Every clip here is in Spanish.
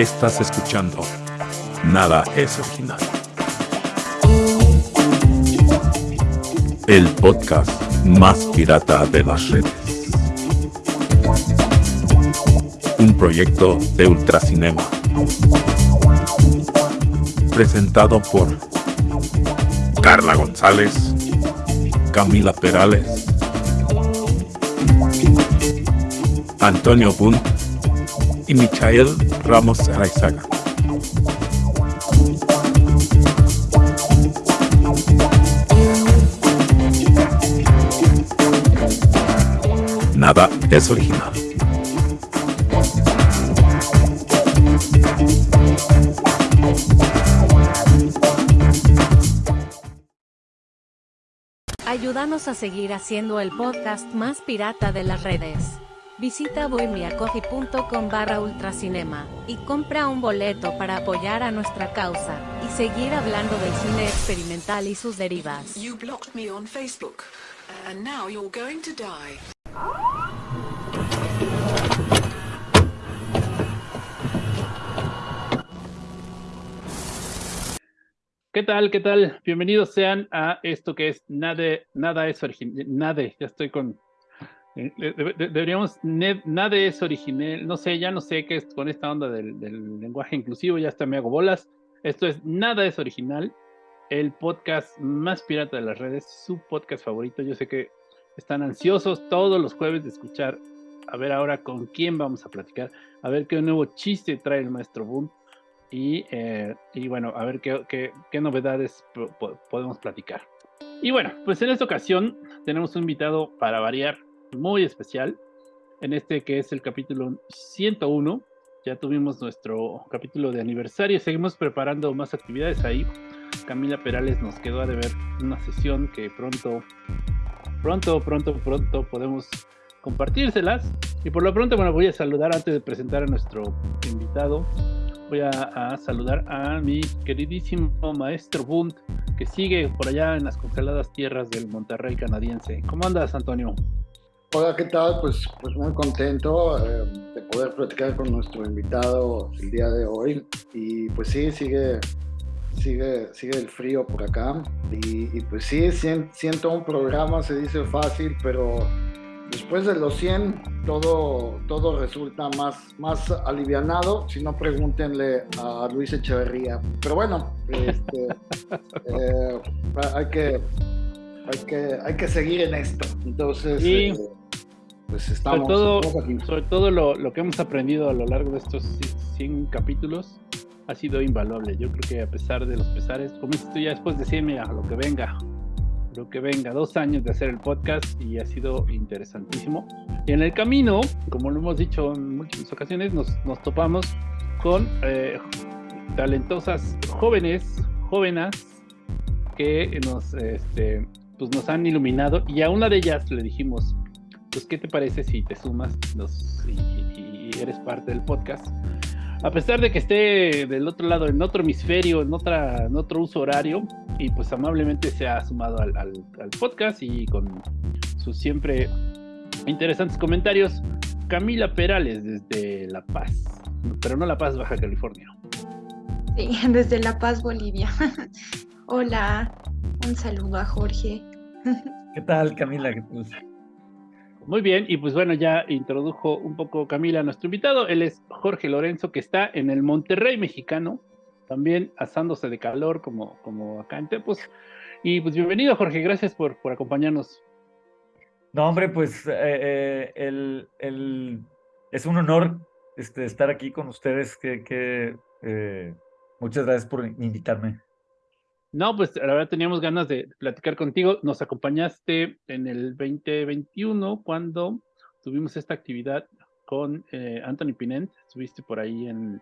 Estás escuchando. Nada es original. El podcast más pirata de las redes. Un proyecto de Ultracinema. Presentado por Carla González, Camila Perales, Antonio Bunt y Michael Ramos Araizaga. Nada es original. Ayúdanos a seguir haciendo el podcast más pirata de las redes. Visita bohemiacoffee.com barra ultracinema y compra un boleto para apoyar a nuestra causa y seguir hablando del cine experimental y sus derivas. You blocked me on Facebook, and now you're going to die. ¿Qué tal? ¿Qué tal? Bienvenidos sean a esto que es Nada, nada es. Nada, ya estoy con. De- de- deberíamos. Nada es original. No sé, ya no sé qué es con esta onda del, lenguaje inclusivo. Ya hasta me hago bolas. Esto es Nada es original. El podcast más pirata de las redes. Su podcast favorito. Yo sé que están ansiosos todos los jueves de escuchar. A ver ahora con quién vamos a platicar. A ver qué nuevo chiste trae el maestro Boom. Y, eh, y bueno, a ver qué, qué- novedades po- po- podemos platicar. Y bueno, pues en esta ocasión tenemos un invitado para variar muy especial. En este que es el capítulo 101. Ya tuvimos nuestro capítulo de aniversario. Seguimos preparando más actividades ahí. Camila Perales nos quedó a deber una sesión que pronto, pronto, pronto, pronto podemos compartírselas. Y por lo pronto, bueno, voy a saludar antes de presentar a nuestro invitado voy a, a saludar a mi queridísimo maestro Bunt, que sigue por allá en las congeladas tierras del Monterrey canadiense. ¿Cómo andas, Antonio? Hola, ¿qué tal? Pues, pues muy contento eh, de poder platicar con nuestro invitado el día de hoy. Y pues sí, sigue, sigue, sigue el frío por acá. Y, y pues sí, sien- siento un programa, se dice fácil, pero después de los 100 todo, todo resulta más, más alivianado. Si no, pregúntenle a Luis Echeverría. Pero bueno, este, eh, hay que... Hay que, hay que seguir en esto. Entonces, Sí. eh, pues estamos, sobre todo, estamos sobre todo lo, lo que hemos aprendido a lo largo de estos 100 capítulos ha sido invaluable. Yo creo que a pesar de los pesares, como dices tú ya después de 100, mira, lo que venga, lo que venga, dos años de hacer el podcast y ha sido interesantísimo. Y en el camino, como lo hemos dicho en múltiples ocasiones, nos, nos topamos con eh, talentosas jóvenes, jóvenes, que nos, este, pues nos han iluminado y a una de ellas le dijimos, pues qué te parece si te sumas y eres parte del podcast. A pesar de que esté del otro lado, en otro hemisferio, en, otra, en otro uso horario, y pues amablemente se ha sumado al, al- al podcast y con sus siempre interesantes comentarios, Camila Perales desde La Paz, pero no La Paz, Baja California. Sí, desde La Paz, Bolivia. Hola, un saludo a Jorge. ¿Qué tal, Camila? ¿Qué tal? Muy bien, y pues bueno, ya introdujo un poco Camila a nuestro invitado. Él es Jorge Lorenzo, que está en el Monterrey mexicano, también asándose de calor como, como acá en Tepos. Y pues bienvenido, Jorge, gracias por, por acompañarnos. No, hombre, pues eh, eh, el, el- es un honor este, estar aquí con ustedes. Que, que, eh, muchas gracias por invitarme. No, pues la verdad teníamos ganas de platicar contigo. Nos acompañaste en el 2021 cuando tuvimos esta actividad con eh, Anthony Pinent. Estuviste por ahí en,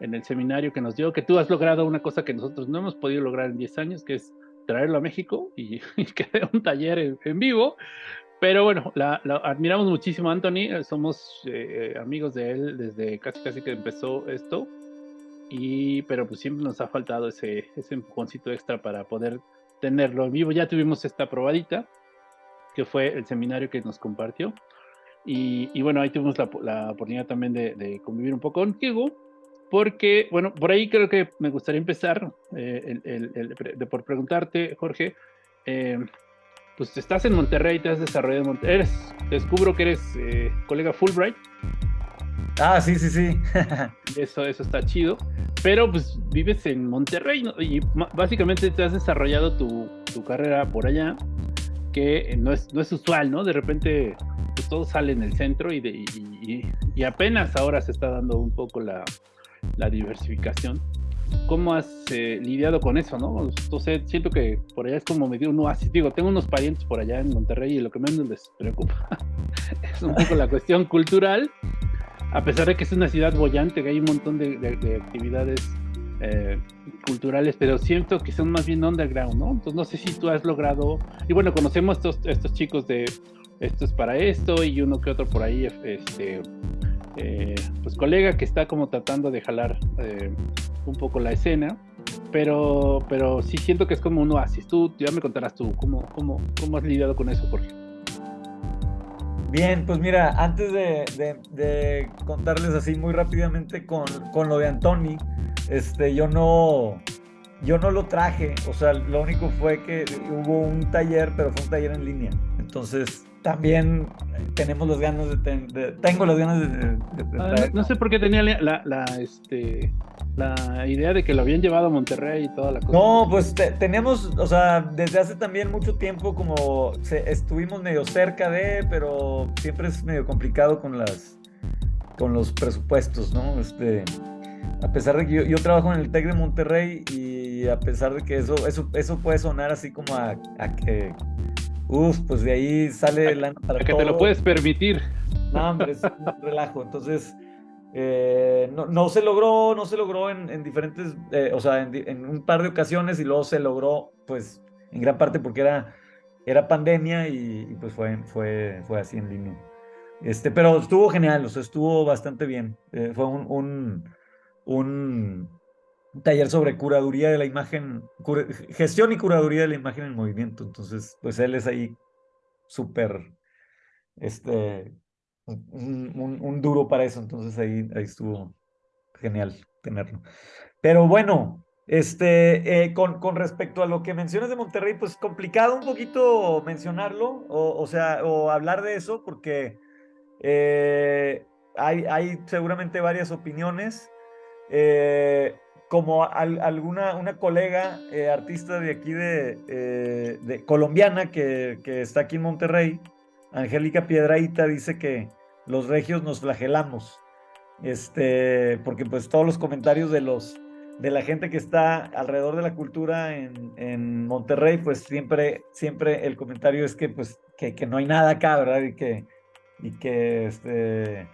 en el seminario que nos dio, que tú has logrado una cosa que nosotros no hemos podido lograr en 10 años, que es traerlo a México y, que dé un taller en, vivo. Pero bueno, la, admiramos muchísimo a Anthony, somos eh, amigos de él desde casi casi que empezó esto. Y, pero pues siempre nos ha faltado ese, ese empujoncito extra para poder tenerlo en vivo. Ya tuvimos esta probadita, que fue el seminario que nos compartió. Y, y bueno, ahí tuvimos la, la oportunidad también de, de convivir un poco contigo. porque, bueno, por ahí creo que me gustaría empezar eh, el, el, el, de por preguntarte, Jorge, eh, pues estás en Monterrey, te has desarrollado en Monterrey, eres, descubro que eres eh, colega Fulbright. Ah, sí, sí, sí. eso, eso está chido, pero pues vives en Monterrey y básicamente te has desarrollado tu, carrera por allá, que no es, no es usual, ¿no? De repente pues, todo sale en el centro y, y, y apenas ahora se está dando un poco la, la diversificación. ¿Cómo has eh, lidiado con eso, no? Entonces, siento que por allá es como medio un oasis. Digo, tengo unos parientes por allá en Monterrey y lo que menos les preocupa es un poco la cuestión cultural, a pesar de que es una ciudad bollante, que hay un montón de, de, de actividades eh, culturales, pero siento que son más bien underground, ¿no? Entonces, no sé si tú has logrado, y bueno, conocemos estos, estos chicos de esto es para esto y uno que otro por ahí, este, eh, pues colega que está como tratando de jalar eh, un poco la escena, pero, pero sí siento que es como un oasis. Tú ya me contarás tú cómo, cómo, cómo has lidiado con eso, Jorge. Bien, pues mira, antes de, de, de contarles así muy rápidamente con, con, lo de Antoni, este, yo no, yo no lo traje, o sea, lo único fue que hubo un taller, pero fue un taller en línea. Entonces, también tenemos las ganas de, ten, de tengo las ganas de, de ah, no, no, sé por qué tenía la, la, este la idea de que lo habían llevado a Monterrey y toda la cosa. No, pues te, teníamos, o sea, desde hace también mucho tiempo como se, estuvimos medio cerca de, pero siempre es medio complicado con las con los presupuestos, ¿no? Este, a pesar de que yo, yo trabajo en el TEC de Monterrey y a pesar de que eso eso eso puede sonar así como a, a que Uf, pues de ahí sale el para que todo. te lo puedes permitir. No, hombre, es un relajo. Entonces, eh, no, no, se logró, no se logró en, en diferentes, eh, o sea, en, un par de ocasiones y luego se logró, pues, en gran parte porque era, era pandemia y, pues fue, fue, fue así en línea. Este, pero estuvo genial, o sea, estuvo bastante bien. Eh, fue un, un, un taller sobre curaduría de la imagen, gestión y curaduría de la imagen en movimiento. Entonces, pues él es ahí súper, este, un, duro para eso. Entonces ahí, ahí estuvo genial tenerlo. Pero bueno, este, eh, con, con, respecto a lo que mencionas de Monterrey, pues complicado un poquito mencionarlo, o, o sea, o hablar de eso, porque eh, hay, hay seguramente varias opiniones. Eh, como al, alguna una colega artista de aquí de, de colombiana que, que, está aquí en Monterrey, Angélica Piedraíta, dice que los regios nos flagelamos. Este, porque pues todos los comentarios de los de la gente que está alrededor de la cultura en, en Monterrey, pues siempre, siempre el comentario es que pues que, no hay nada acá, ¿verdad? Y que, y que, este,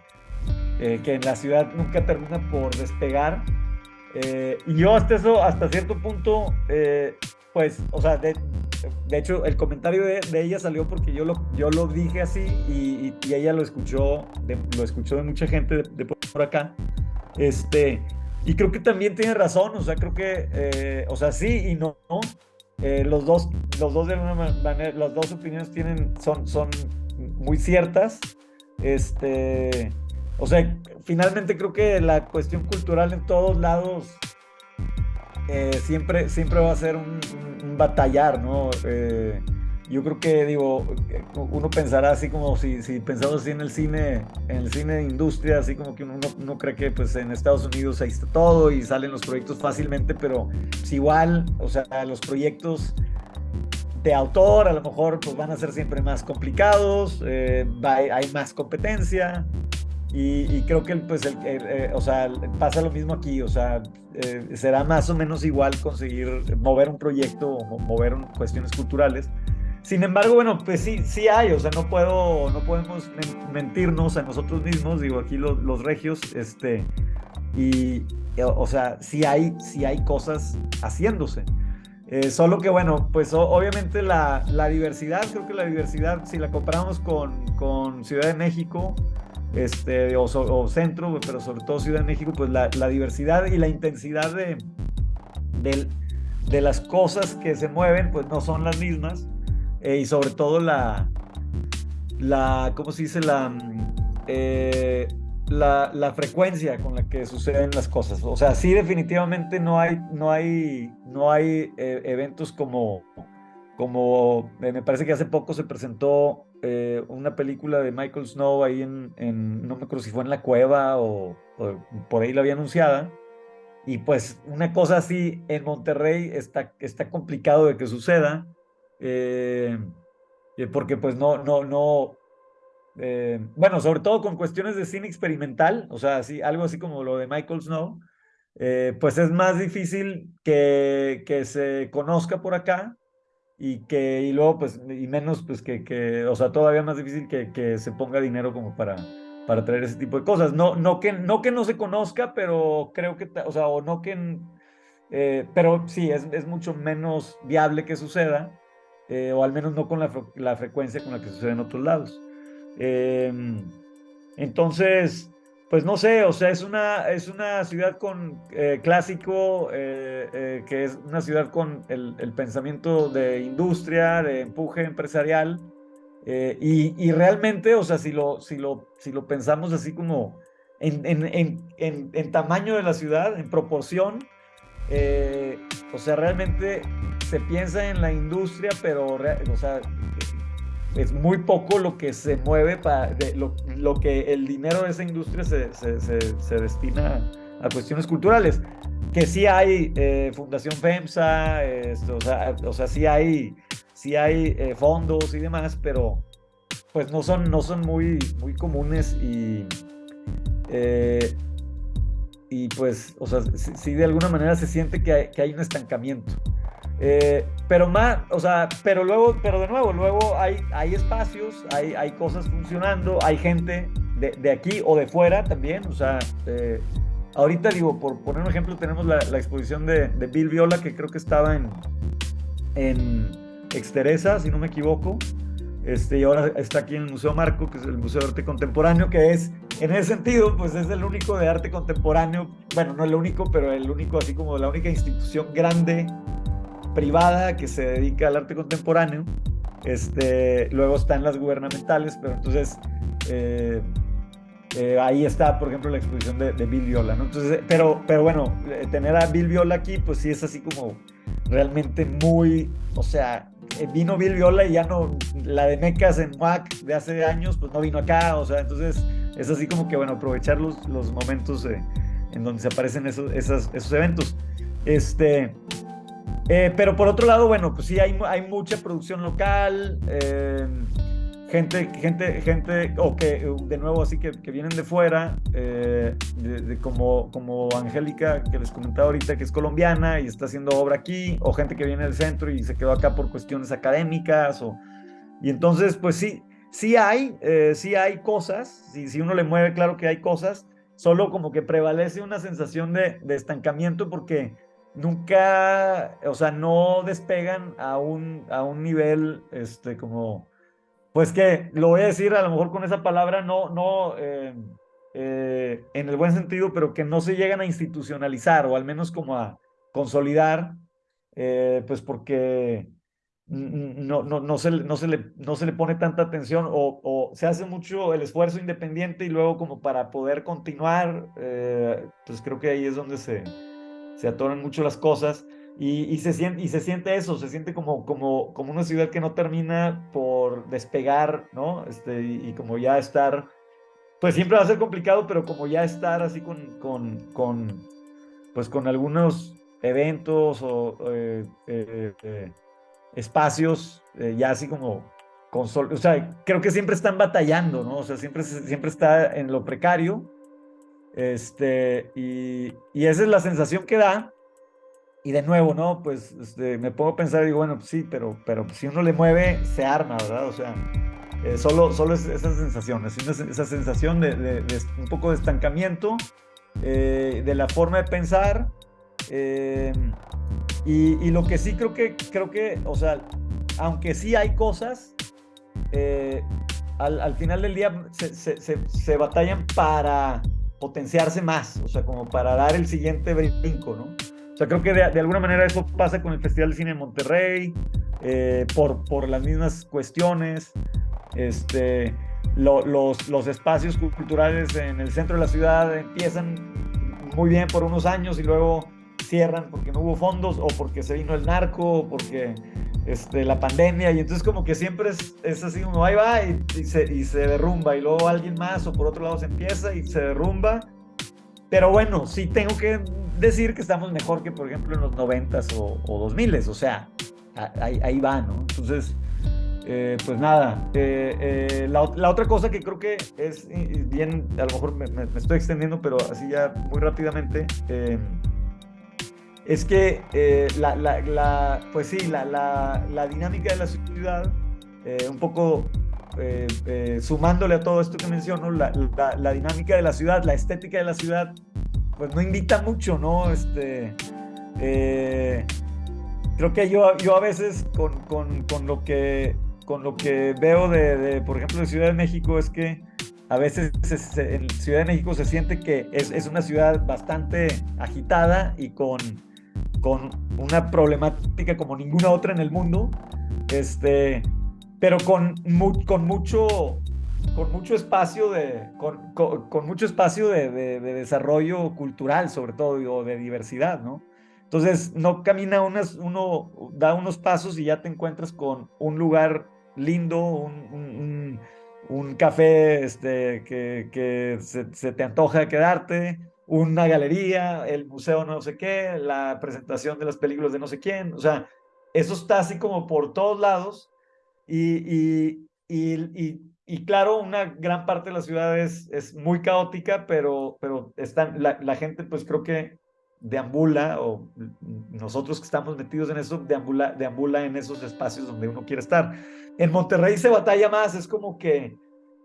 eh, que en la ciudad nunca termina por despegar eh, y yo hasta eso, hasta cierto punto, eh, pues, o sea, de, de, hecho, el comentario de, ella salió porque yo lo, yo lo dije así y, y, ella lo escuchó, de, lo escuchó de mucha gente de, por acá. Este, y creo que también tiene razón, o sea, creo que, eh, o sea, sí y no. Eh, los dos, los dos de alguna manera, las dos opiniones tienen, son, son muy ciertas. Este, o sea, finalmente creo que la cuestión cultural en todos lados eh, siempre, siempre va a ser un, un, un batallar, ¿no? Eh, yo creo que, digo, uno pensará así como si, si pensamos así en el cine, en el cine de industria, así como que uno, uno cree que pues en Estados Unidos ahí está todo y salen los proyectos fácilmente, pero pues, igual, o sea, los proyectos de autor a lo mejor pues van a ser siempre más complicados, eh, hay más competencia, y, y, creo que pues el, el, eh, o sea, pasa lo mismo aquí, o sea, eh, será más o menos igual conseguir mover un proyecto o mover un, cuestiones culturales. Sin embargo, bueno, pues sí, sí hay, o sea, no puedo, no podemos mentirnos a nosotros mismos, digo, aquí los, los regios, este, y, o sea, sí hay, sí hay cosas haciéndose. Eh, solo que, bueno, pues obviamente la, la, diversidad, creo que la diversidad, si la comparamos con, con Ciudad de México, este, o, o, centro, pero sobre todo Ciudad de México, pues la, la diversidad y la intensidad de, de, de, las cosas que se mueven, pues no son las mismas. Eh, y sobre todo la, la, ¿cómo se dice? La, eh, la, la, frecuencia con la que suceden las cosas. O sea, sí definitivamente no hay, no hay, no hay eh, eventos como, como eh, me parece que hace poco se presentó eh, una película de Michael Snow ahí en, en, no me acuerdo si fue en la cueva o, o, por ahí la había anunciada. Y pues una cosa así en Monterrey está, está complicado de que suceda. porque pues no, no, no, eh, bueno, sobre todo con cuestiones de cine experimental, o sea, algo así como lo de Michael Snow, eh, pues es más difícil que, se conozca por acá y que, y luego, pues, y menos, pues, que, o sea, todavía más difícil que, se ponga dinero como para, para traer ese tipo de cosas. No, no, que, no se conozca, pero creo que, o sea, o no que, eh, pero sí, es, es mucho menos viable que suceda, o al menos no con la, la frecuencia con la que sucede en otros lados. Em, entonces, pues no sé, o sea, es una, es una ciudad con eh, clásico, eh, eh, que es una ciudad con el, pensamiento de industria, de empuje empresarial, y, y, realmente, o sea, si lo, si lo, si lo pensamos así como en, en, en, en tamaño de la ciudad, en proporción, o sea, realmente se piensa en la industria, pero, o sea, es muy poco lo que se mueve para lo, lo, que el dinero de esa industria se, se, se, destina a cuestiones culturales. Que sí hay eh, Fundación FEMSA, esto, o, sea, o sea, sí hay, sí hay eh, fondos y demás, pero pues no son, no son muy, muy comunes y, eh, y pues, o sea, sí, de alguna manera se siente que hay, que hay un estancamiento. Eh, pero más, o sea, pero luego, pero de nuevo, luego hay, hay espacios, hay, hay cosas funcionando, hay gente de, de aquí o de fuera también, o sea, eh, ahorita digo, por poner un ejemplo, tenemos la, la exposición de, Bill Viola, que creo que estaba en, en Exteresa, si no me equivoco, este, y ahora está aquí en el Museo Marco, que es el Museo de Arte Contemporáneo, que es, en ese sentido, pues es el único de arte contemporáneo, bueno, no el único, pero el único, así como la única institución grande privada que se dedica al arte contemporáneo. Este, luego están las gubernamentales, pero entonces eh, eh, ahí está, por ejemplo, la exposición de, Bill Viola, ¿no? Entonces, pero, pero bueno, eh, tener a Bill Viola aquí, pues sí es así como realmente muy, o sea, vino Bill Viola y ya no, la de Mecas en MAC de hace años, pues no vino acá, o sea, entonces es así como que, bueno, aprovechar los, los momentos en donde se aparecen esos, esos, esos eventos. Este, eh, pero por otro lado, bueno, pues sí, hay, hay mucha producción local, eh, gente, gente, gente, o que de nuevo así que, que vienen de fuera, eh, de, como, como Angélica, que les comentaba ahorita, que es colombiana y está haciendo obra aquí, o gente que viene del centro y se quedó acá por cuestiones académicas, o, y entonces, pues sí, sí hay, sí hay cosas, si, si uno le mueve, claro que hay cosas, solo como que prevalece una sensación de, de estancamiento porque nunca, o sea, no despegan a un, a un nivel, este, como, pues que, lo voy a decir a lo mejor con esa palabra, no, no, eh, eh, en el buen sentido, pero que no se llegan a institucionalizar o al menos como a consolidar, eh, pues porque no, no, no, se, no, se le, no se le pone tanta atención o, o, se hace mucho el esfuerzo independiente y luego como para poder continuar, pues creo que ahí es donde se, se atoran mucho las cosas y, se, siente, y se siente eso, se siente como, como, como una ciudad que no termina por despegar, ¿no? Este, y, como ya estar, pues siempre va a ser complicado, pero como ya estar así con, con, con pues con algunos eventos o eh, eh, eh, espacios ya así como con o sea, creo que siempre están batallando, ¿no? O sea, siempre, siempre está en lo precario este, y, y, esa es la sensación que da. Y de nuevo, ¿no? Pues este, me puedo pensar y digo, bueno, pues sí, pero, pero si uno le mueve, se arma, ¿verdad? O sea, eh, solo, solo es esa sensación, es esa sensación de, de, un poco de estancamiento, eh, de la forma de pensar. Eh, y, y, lo que sí creo que, creo que, o sea, aunque sí hay cosas, al, al, final del día se, se, se, se batallan para potenciarse más, o sea, como para dar el siguiente brinco, ¿no? O sea, creo que de, alguna manera eso pasa con el Festival de Cine de Monterrey, eh, por, por las mismas cuestiones, este, los, los espacios culturales en el centro de la ciudad empiezan muy bien por unos años y luego cierran porque no hubo fondos o porque se vino el narco o porque este, la pandemia y entonces como que siempre es, es así uno ahí va y, se, y se derrumba y luego alguien más o por otro lado se empieza y se derrumba. Pero bueno, sí tengo que decir que estamos mejor que por ejemplo en los 90s o, o 2000s, o sea, ahí, ahí va, ¿no? Entonces, eh, pues nada, eh, eh, la, la, otra cosa que creo que es bien, a lo mejor me, me, estoy extendiendo, pero así ya muy rápidamente, es que la, la, la, pues sí, la, dinámica de la ciudad, un poco sumándole a todo esto que menciono, la, dinámica de la ciudad, la estética de la ciudad, pues no invita mucho, ¿no? Este, creo que yo, yo a veces con, con, con lo que con lo que veo de, por ejemplo, de Ciudad de México es que a veces en Ciudad de México se siente que es, es, una ciudad bastante agitada y con, con una problemática como ninguna otra en el mundo, este, pero con, con mucho con mucho espacio de con, mucho espacio de, de, de, desarrollo cultural sobre todo o de diversidad no entonces no camina unas uno da unos pasos y ya te encuentras con un lugar lindo, un, un, café este, que se, te antoja quedarte, una galería, el museo no sé qué, la presentación de las películas de no sé quién, o sea, eso está así como por todos lados y, y, y, claro, una gran parte de la ciudad es, es muy caótica, pero, pero están, la, la, gente pues creo que deambula, o nosotros que estamos metidos en eso, deambula, deambula en esos espacios donde uno quiere estar. En Monterrey se batalla más, es como que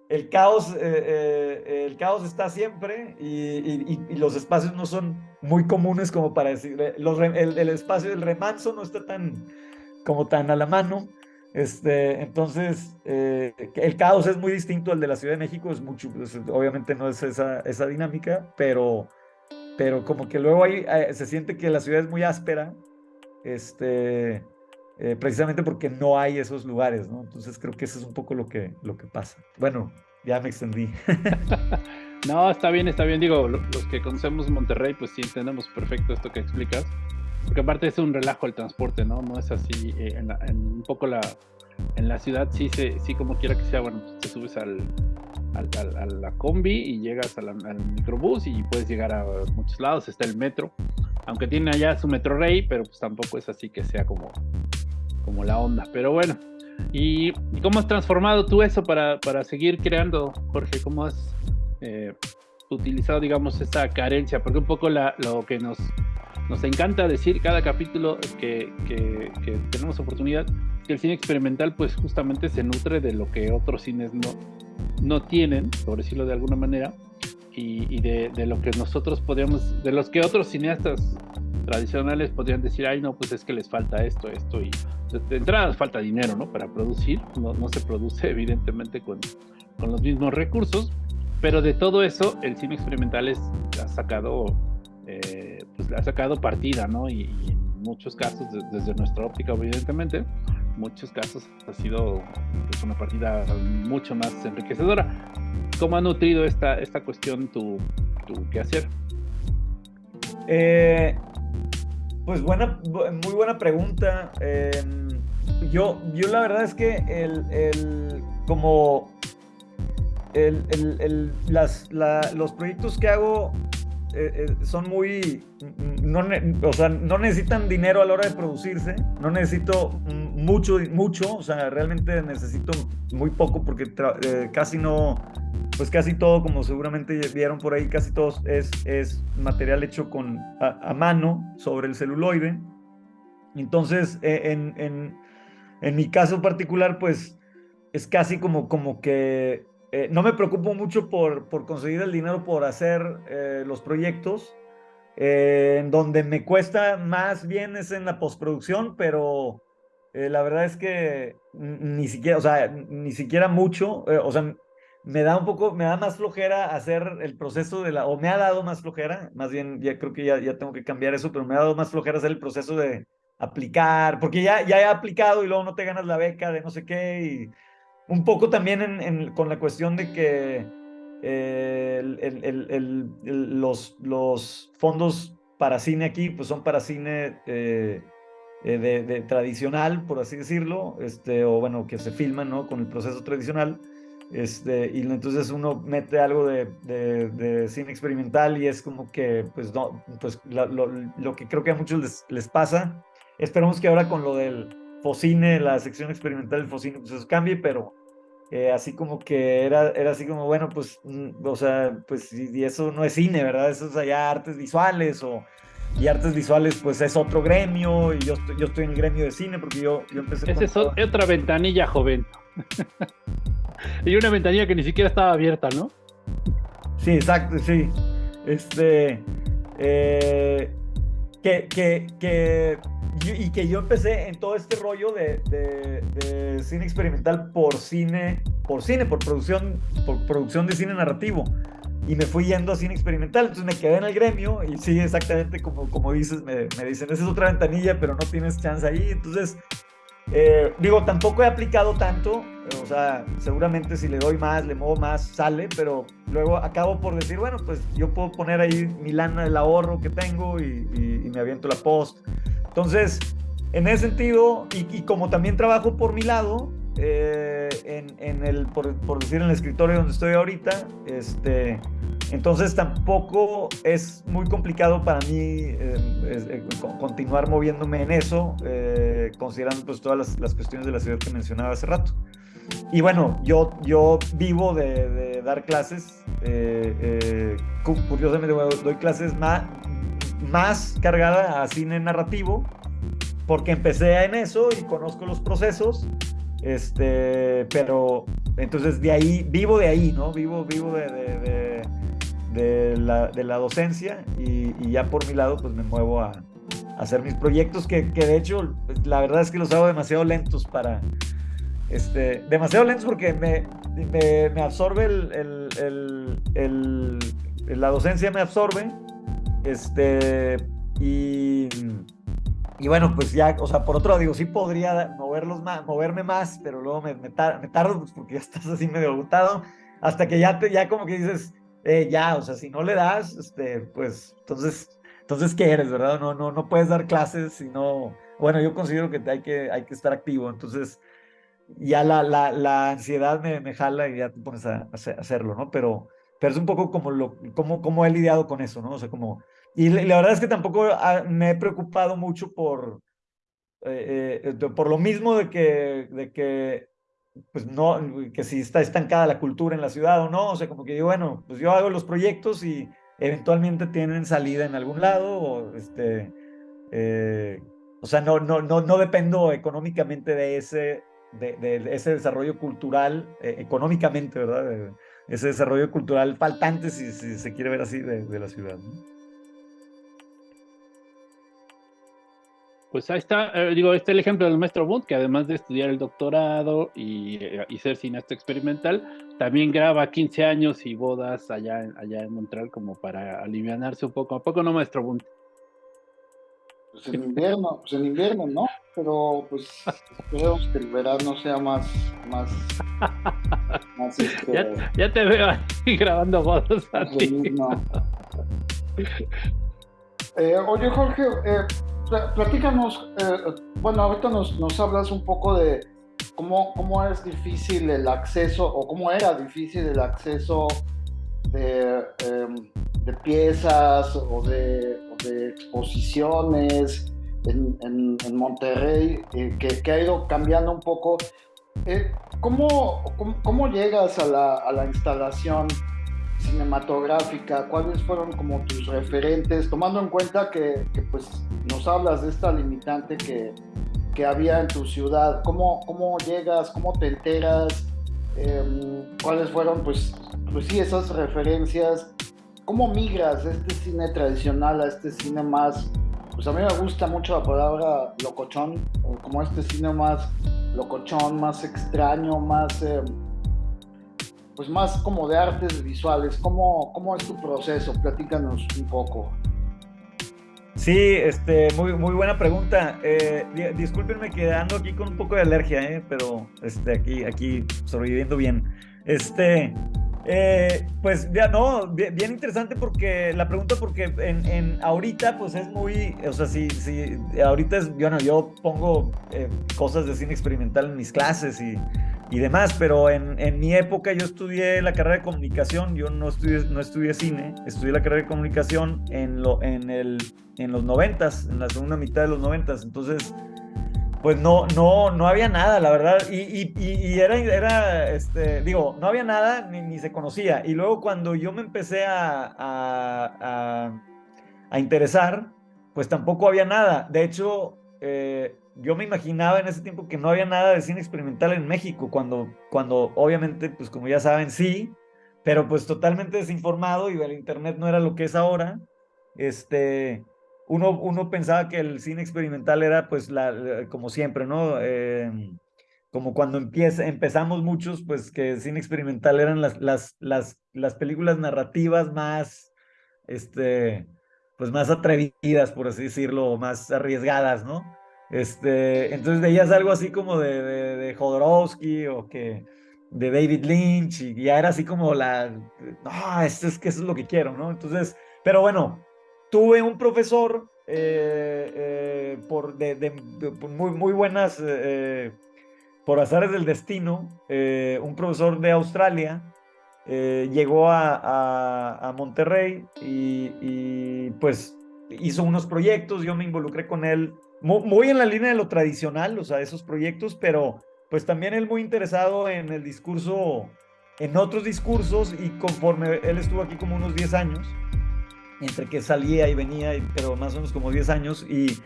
el caos, eh, eh, el caos está siempre y, los espacios no son muy comunes como para decir, eh, el, espacio del remanso no está tan como tan a la mano. Este, entonces, el caos es muy distinto al de la Ciudad de México, es pues, obviamente no es esa, esa dinámica, pero, pero como que luego ahí se siente que la ciudad es muy áspera, este, eh, precisamente porque no hay esos lugares, ¿no? Entonces creo que eso es un poco lo que, lo que pasa. Bueno, ya me extendí. no, está bien, está bien. Digo, los que conocemos Monterrey, pues sí entendemos perfecto esto que explicas. Porque aparte es un relajo el transporte, ¿no? No es así. Eh, en, en, un poco la, en la ciudad sí, se, sí como quiera que sea, bueno, te subes al, al, al, a la combi y llegas al microbús y puedes llegar a muchos lados. Está el metro, aunque tiene allá su metro rey, pero pues tampoco es así que sea como como la onda. Pero bueno, ¿y, cómo has transformado tú eso para, para seguir creando, Jorge? ¿Cómo has eh, utilizado, digamos, esta carencia? Porque un poco la, lo que nos, nos encanta decir cada capítulo que, que, que tenemos oportunidad, que el cine experimental pues justamente se nutre de lo que otros cines no, no tienen, por decirlo de alguna manera, y, y de, de, lo que nosotros podríamos, de los que otros cineastas tradicionales podrían decir, ay, no, pues es que les falta esto, esto, y de, entrada falta dinero, ¿no? Para producir, no, no se produce evidentemente con, con, los mismos recursos, pero de todo eso el cine experimental es, ha sacado, eh, pues ha sacado partida, ¿no? Y, en muchos casos, de, desde nuestra óptica, evidentemente, muchos casos ha sido pues, una partida mucho más enriquecedora. ¿Cómo ha nutrido esta, esta cuestión tu, tu quehacer? Eh, pues buena, muy buena pregunta. Eh, yo, yo la verdad es que el, el como el, el, las, la, los proyectos que hago eh, eh, son muy, no, o sea, no necesitan dinero a la hora de producirse, no necesito mucho, mucho, o sea, realmente necesito muy poco porque eh, casi no, pues casi todo, como seguramente vieron por ahí, casi todo es, es material hecho con, a, mano sobre el celuloide. Entonces, e, en, en, mi caso particular, pues es casi como, como que eh, no me preocupo mucho por, por, conseguir el dinero por hacer eh, los proyectos. Eh, donde me cuesta más bien es en la postproducción, pero la verdad es que ni siquiera, o sea, ni siquiera mucho, o sea, me da un poco, me da más flojera hacer el proceso de la, o me ha dado más flojera, más bien ya creo que ya, ya tengo que cambiar eso, pero me ha dado más flojera hacer el proceso de aplicar, porque ya, ya he aplicado y luego no te ganas la beca de no sé qué, un poco también en, con la cuestión de que eh, los, los fondos para cine aquí pues son para cine eh, eh, de, tradicional, por así decirlo, este, o bueno, que se filman ¿no? con el proceso tradicional. Este, y entonces uno mete algo de, de, cine experimental y es como que, pues, no, pues lo, lo, que creo que a muchos les, les, pasa. Esperamos que ahora con lo del Focine, la sección experimental del Focine, pues eso cambie, pero eh, así como que era, era así como, bueno, pues, mm, o sea, pues, y, eso no es cine, ¿verdad? Eso es allá artes visuales o y artes visuales pues es otro gremio y yo estoy, yo estoy en el gremio de cine porque yo, yo empecé Esa es otra ventanilla joven y una ventanilla que ni siquiera estaba abierta ¿no? sí exacto sí. Este eh, que, que, que y que yo empecé en todo este rollo de, de, de, cine experimental por cine por cine por producción por producción de cine narrativo. Y me fui yendo a cine experimental, entonces me quedé en el gremio y sí, exactamente como, como dices, me, me dicen, esa es otra ventanilla, pero no tienes chance ahí, entonces, eh, digo, tampoco he aplicado tanto, o sea, seguramente si le doy más, le muevo más, sale, pero luego acabo por decir, bueno, pues yo puedo poner ahí mi lana del ahorro que tengo y, y, me aviento la post. Entonces, en ese sentido, y, y como también trabajo por mi lado, eh, en, en, el, por, por, decir, en el escritorio donde estoy ahorita. Este, entonces tampoco es muy complicado para mí eh, eh, continuar moviéndome en eso, considerando pues todas las, las, cuestiones de la ciudad que mencionaba hace rato. Y bueno, yo, yo vivo de, de dar clases, curiosamente doy clases más, más cargada a cine narrativo, porque empecé en eso y conozco los procesos este, pero entonces de ahí, vivo de ahí, ¿no? Vivo, vivo de, de, de, la, de la, docencia y, ya por mi lado pues me muevo a, hacer mis proyectos que, que, de hecho la verdad es que los hago demasiado lentos para, este, demasiado lentos porque me, me, me absorbe el, el, el, la docencia me absorbe, este, y y bueno, pues ya, o sea, por otro lado, digo, sí podría moverlos más, moverme más, pero luego me, me, tardo pues, porque ya estás así medio agotado, hasta que ya, te, ya como que dices, eh, ya, o sea, si no le das, este, pues, entonces, entonces, ¿qué eres, verdad? No, no, no puedes dar clases, sino, bueno, yo considero que hay que, hay que estar activo, entonces, ya la, la, la ansiedad me, me, jala y ya te pones a, a, hacerlo, ¿no? Pero, pero es un poco como, lo, como, como he lidiado con eso, ¿no? O sea, como y la verdad es que tampoco ah, me he preocupado mucho por, eh, eh, por lo mismo de que, de que, pues no, que si está estancada la cultura en la ciudad o no, o sea, como que digo, bueno, pues yo hago los proyectos y eventualmente tienen salida en algún lado, o este, eh, o sea, no, no, no, no dependo económicamente de ese, de, de ese desarrollo cultural, económicamente, ¿verdad? ese desarrollo cultural faltante, si, si, se quiere ver así, de, de la ciudad. ¿no? Pues ahí está, eh, digo, este es el ejemplo del maestro Bund, que además de estudiar el doctorado y, eh, y, ser cineasta experimental, también graba 15 años y bodas allá, allá en Montreal como para alivianarse un poco. ¿A poco no, maestro Bund? Pues en invierno, pues en invierno, ¿no? Pero pues esperemos que el verano sea más, más, más este, ya, ya, te veo ahí grabando bodas. Eh, oye, Jorge, eh, platícanos, eh, bueno, ahorita nos, nos, hablas un poco de cómo, cómo es difícil el acceso o cómo era difícil el acceso de, em, de piezas o de, de exposiciones en, en, Monterrey, eh, que, que, ha ido cambiando un poco. Eh, ¿cómo, cómo, cómo, llegas a la, a la instalación? Cinematográfica, cuáles fueron como tus referentes, tomando en cuenta que, pues nos hablas de esta limitante que, que, había en tu ciudad, ¿cómo, cómo llegas, cómo te enteras, eh, cuáles fueron pues, pues sí esas referencias, cómo migras de este cine tradicional a este cine más, pues a mí me gusta mucho la palabra locochón, como este cine más locochón, más extraño, más... Eh, pues más como de artes visuales. ¿Cómo, cómo es tu proceso? Platícanos un poco. Sí, este, muy, muy buena pregunta. Eh, discúlpenme que ando aquí con un poco de alergia, eh, pero este, aquí, aquí sobreviviendo bien. Este, eh, pues ya no, bien, interesante porque la pregunta porque en, en, ahorita pues es muy, o sea, sí, sí, ahorita es, bueno, yo pongo eh, cosas de cine experimental en mis clases y, y demás, pero en, en, mi época yo estudié la carrera de comunicación, yo no estudié, no estudié cine, estudié la carrera de comunicación en, lo, en, el, en los noventas, en la segunda mitad de los noventas, entonces pues no, no, no había nada, la verdad. Y, y, era, era, este, digo, no había nada ni, se conocía. Y luego cuando yo me empecé a, a, a, interesar, pues tampoco había nada. De hecho, eh, yo me imaginaba en ese tiempo que no había nada de cine experimental en México, cuando, cuando obviamente, pues como ya saben, sí, pero pues totalmente desinformado y el Internet no era lo que es ahora. Este, uno, pensaba que el cine experimental era pues la, como siempre, ¿no? Em, como cuando empieza, empezamos muchos, pues que el cine experimental eran las, las, las, las películas narrativas más, este, pues más atrevidas, por así decirlo, más arriesgadas, ¿no? Este, entonces veías algo así como de, de, de Jodorowsky o que de David Lynch y ya era así como la, no, esto es que eso es lo que quiero, ¿no? Entonces, pero bueno, tuve un profesor eh, eh, por, de, muy, muy buenas, eh, por azares del destino, un profesor de Australia, llegó a, Monterrey y, y, pues hizo unos proyectos, yo me involucré con él, muy, muy, en la línea de lo tradicional, o sea, esos proyectos, pero pues también él muy interesado en el discurso, en otros discursos y conforme él estuvo aquí como unos 10 años, entre que salía y venía, pero más o menos como 10 años, y,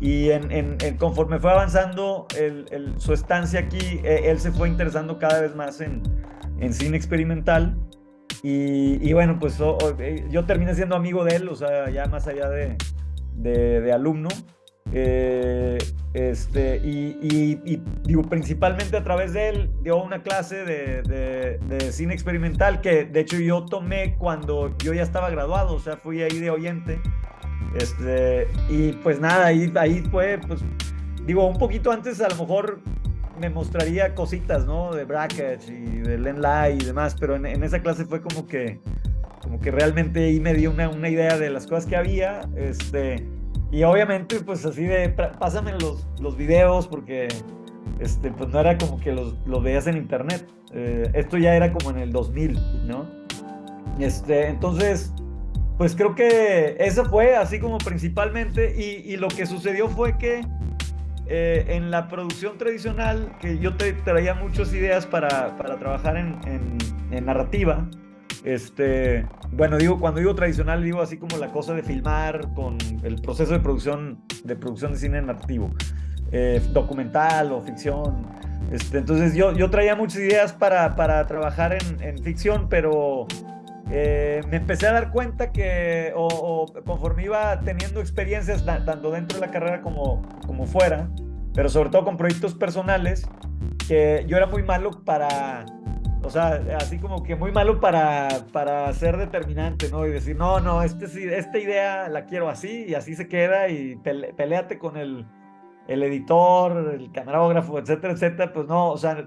y en, conforme fue avanzando el, su estancia aquí, e, él se fue interesando cada vez más en, en cine experimental, y, y bueno, pues eh, yo terminé siendo amigo de él, o sea, ya más allá de, de, de alumno, eh, este, y, digo, principalmente a través de él dio una clase de, cine experimental que de hecho yo tomé cuando yo ya estaba graduado, o sea, fui ahí de oyente. Este, y pues nada, ahí, ahí fue, pues, digo, un poquito antes a lo mejor me mostraría cositas, ¿no? De Brackets y de Len Lai y demás, pero en, esa clase fue como que, como que realmente ahí me dio una, una idea de las cosas que había, este y obviamente, pues así de, pásame los, los videos porque este, pues no era como que los, los veías en internet. Eh, esto ya era como en el 2000, ¿no? Este, entonces, pues creo que eso fue así como principalmente. Y, y lo que sucedió fue que eh, en la producción tradicional, que yo te traía muchas ideas para, para trabajar en, en, en narrativa, este, bueno, digo, cuando digo tradicional, digo así como la cosa de filmar con el proceso de producción, de producción de cine narrativo, eh, documental o ficción. Este, entonces yo, yo traía muchas ideas para, para trabajar en, ficción, pero eh, me empecé a dar cuenta que, o, conforme iba teniendo experiencias, tanto dentro de la carrera como, como fuera, pero sobre todo con proyectos personales, que yo era muy malo para o sea, así como que muy malo para, para ser determinante, ¿no? Y decir, no, no, este, esta idea la quiero así y así se queda y peleate con el, el editor, el camarógrafo, etcétera, etcétera. Pues no, o sea,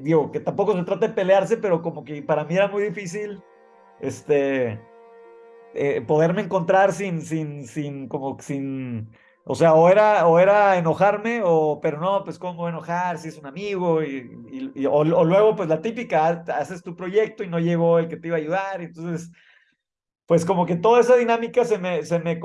digo, que tampoco se trata de pelearse, pero como que para mí era muy difícil, este, eh, poderme encontrar sin, sin, sin, como sin o sea, o era, o era enojarme, o, pero no, pues cómo enojar si es un amigo, y, y, o, luego pues la típica, haces tu proyecto y no llegó el que te iba a ayudar, entonces, pues como que toda esa dinámica se me, se me,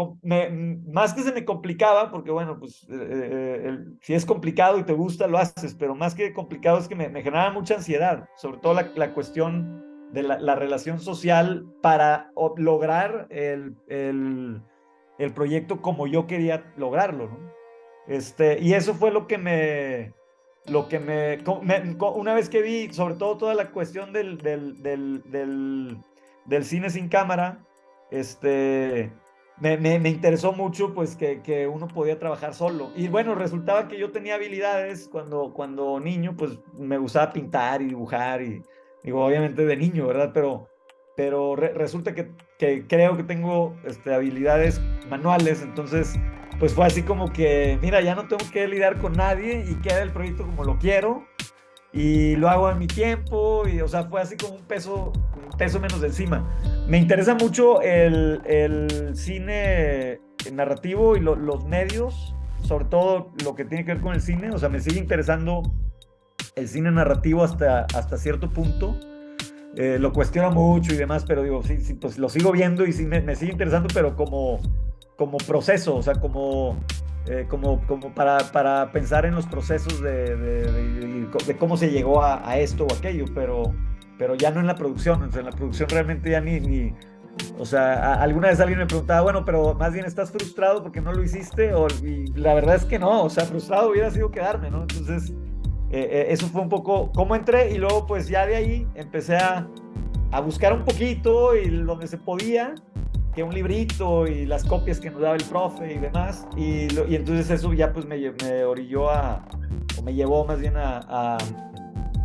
más que se me complicaba, porque bueno, pues eh, eh, si es complicado y te gusta, lo haces, pero más que complicado es que me, me generaba mucha ansiedad, sobre todo la, la cuestión de la, la, relación social para lograr el, el el proyecto como yo quería lograrlo. Este, y eso fue lo que me, lo que me, una vez que vi, sobre todo toda la cuestión del, del, del, del, cine sin cámara, este, me, me, interesó mucho pues que, que, uno podía trabajar solo. Y bueno, resultaba que yo tenía habilidades cuando, cuando niño, pues me gustaba pintar y dibujar y digo, obviamente de niño, ¿verdad? Pero pero re- resulta que, que creo que tengo este, habilidades manuales, entonces pues fue así como que, mira, ya no tengo que lidiar con nadie y queda el proyecto como lo quiero y lo hago en mi tiempo y o sea, fue así como un peso, un peso menos de encima. Me interesa mucho el, el cine narrativo y lo- los medios, sobre todo lo que tiene que ver con el cine, o sea, me sigue interesando el cine narrativo hasta, hasta cierto punto. Eh, lo cuestiono mucho y demás, pero digo, sí, sí, pues lo sigo viendo y sí me, me sigue interesando, pero como, como proceso, o sea, como, eh, como, como para, para pensar en los procesos de, de- de- de cómo se llegó a, a esto o aquello, pero, pero ya no en la producción, o sea, en la producción realmente ya ni, ni o sea, alguna vez alguien me preguntaba, bueno, pero más bien estás frustrado porque no lo hiciste, o, y la verdad es que no, o sea, frustrado hubiera sido quedarme, ¿no? Entonces, eh, eh, eso fue un poco cómo entré y luego pues ya de ahí empecé a, a buscar un poquito y donde se podía, que un librito y las copias que nos daba el profe y demás, y, y entonces eso ya pues me, me orilló a, o me llevó más bien a, a,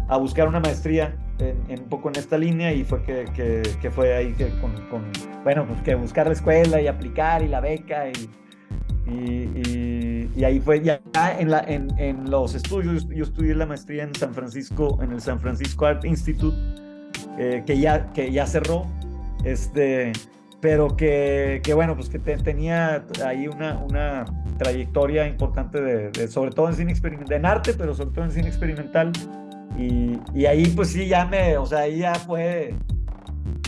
a buscar una maestría en, en un poco en esta línea y fue que, que, que fue ahí que con, con, bueno, pues que buscar la escuela y aplicar y la beca y, y, y- y ahí fue ya en, la, en, en los estudios, yo estudié la maestría en San Francisco, en el San Francisco Art Institute, eh, que, ya, que ya cerró, este, pero que, que bueno, pues que te- tenía ahí una, una trayectoria importante, de, de- sobre todo en cine experimental, en arte, pero sobre todo en cine experimental. Y, y ahí pues sí, ya me, o sea, ahí ya fue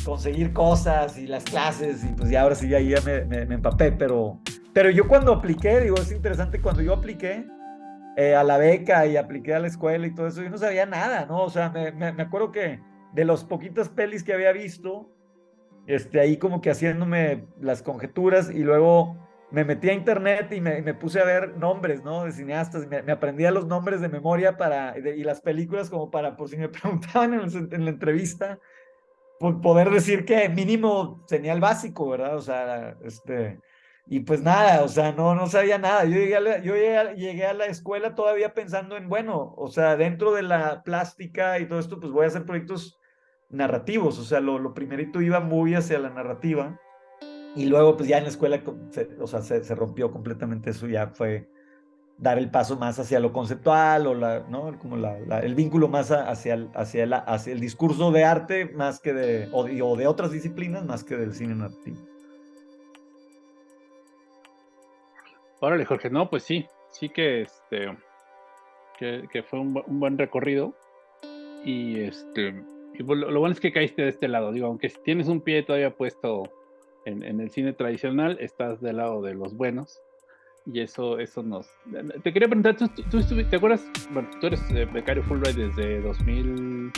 conseguir cosas y las clases y pues ya ahora sí, ahí ya me, me, me empapé, pero, pero yo cuando apliqué, digo, es interesante, cuando yo apliqué eh, a la beca y apliqué a la escuela y todo eso, yo no sabía nada, ¿no? O sea, me, me, me acuerdo que de las poquitas pelis que había visto, este, ahí como que haciéndome las conjeturas y luego me metí a internet y me, me puse a ver nombres, ¿no? De cineastas, me, me aprendía los nombres de memoria para, de- y las películas como para, por si me preguntaban en, el- en la entrevista, por poder decir que mínimo el básico, ¿verdad? O sea, este, y pues nada, o sea, no, no sabía nada. Yo llegué a la, yo llegué a, llegué a la escuela todavía pensando en, bueno, o sea, dentro de la plástica y todo esto, pues voy a hacer proyectos narrativos, o sea, lo, lo primerito iba muy hacia la narrativa y luego pues ya en la escuela, se- o sea, se, se rompió completamente eso, ya fue dar el paso más hacia lo conceptual o la, ¿no? Como la, la- el vínculo más hacia el, hacia, el, hacia el discurso de arte más que de, o de, o de otras disciplinas más que del cine narrativo. Órale, Jorge, no, pues sí, sí que este que, que fue un, un buen recorrido. Y este y bu- lo, lo bueno es que caíste de este lado. Digo, aunque si tienes un pie todavía puesto en, en el cine tradicional, estás del lado de los buenos. Y eso, eso nos. Te quería preguntar, ¿tú, tú, tú ¿te acuerdas? Bueno, tú eres eh, becario Fulbright desde 2000.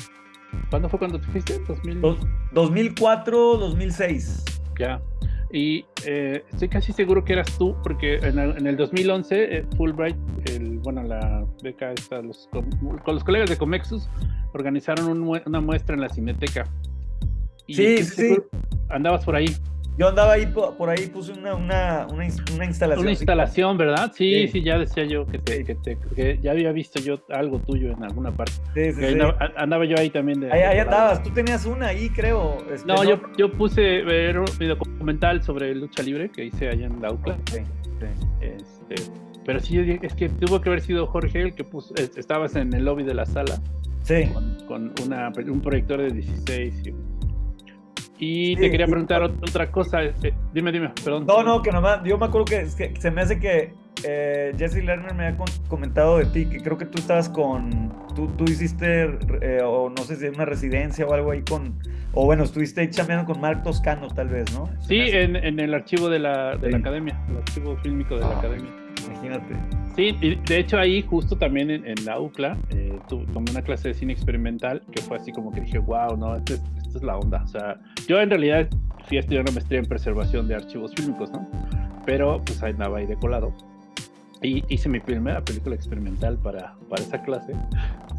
¿Cuándo fue cuando te fuiste? 2000. Dos- 2004, 2006. Ya. Y eh, estoy casi seguro que eras tú, porque en el, en el 2011 eh, Fulbright, el, bueno, la beca esta, los, con los colegas de Comexus organizaron un una muestra en la Cineteca. Y Sí, sí, sí. seguro- Andabas por ahí. Yo andaba ahí, po- por ahí puse una, una, una, ins- una instalación. Una instalación, ¿verdad? Sí, Sí. sí, ya decía yo que, te, que, te- que ya había visto yo algo tuyo en alguna parte. Sí, sí, andaba, yo ahí también. De, Ahí, de andabas, tú tenías una ahí, creo. este, No, yo, yo puse ver un documental sobre lucha libre que hice allá en la UCLA. Ok, sí. Este, pero sí, es que tuvo que haber sido Jorge el que puso, es- estabas en el lobby de la sala Sí. con, con una, un proyector de 16. Y, y Sí, te quería preguntar ot- otra cosa. este, dime, dime, perdón. No, no, que nomás, yo me acuerdo que, es que se me hace que eh, Jesse Lerner me había con- comentado de ti, que creo que tú estabas con, tú, tú hiciste, eh, o no sé si una residencia o algo ahí con, o bueno, estuviste ahí chambeando con Mark Toscano tal vez, ¿no? Se Sí, en, en el archivo de la, de la Sí. academia, el archivo fílmico de la academia. Imagínate. Sí, y de hecho ahí justo también en, en la UCLA eh, tomé una clase de cine experimental que fue así como que dije, wow, no, esto es, es la onda. O sea, yo en realidad fui a estudiar una maestría en preservación de archivos fílmicos, ¿no? Pero pues ahí andaba ahí de colado. Y hice mi primera película experimental para, para esa clase,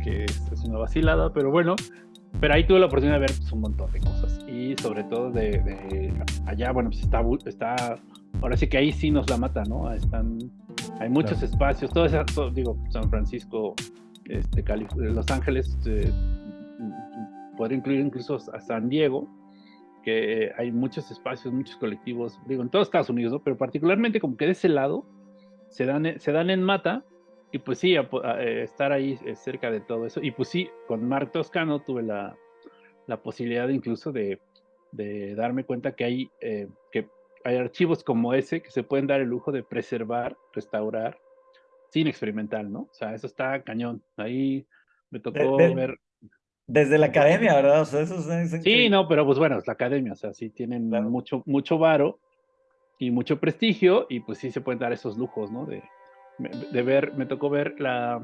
que es, es una vacilada, pero bueno. Pero ahí tuve la oportunidad de ver pues, un montón de cosas. Y sobre todo de, de allá, bueno, pues está, está, ahora sí que ahí sí nos la mata, ¿no? Están, hay muchos Claro. espacios, todo eso, todo- digo, San Francisco, este, Calif- Los Ángeles, eh, podría incluir incluso a San Diego, que hay muchos espacios, muchos colectivos, digo, en todos Estados Unidos, ¿no? Pero particularmente como que de ese lado se dan, se dan en mata y pues sí, eh, estar ahí eh, cerca de todo eso. Y pues sí, con Mark Toscano tuve la, la posibilidad incluso de, de, darme cuenta que hay, eh, que hay archivos como ese que se pueden dar el lujo de preservar, restaurar, sin experimental, ¿no? O sea, eso está cañón. Ahí me tocó ver desde la academia, ¿verdad? O sea, eso sí, no, pero pues bueno, es la academia, o sea, sí tienen mucho, mucho varo y mucho prestigio y pues sí se pueden dar esos lujos, ¿no? De, de ver, me tocó ver la,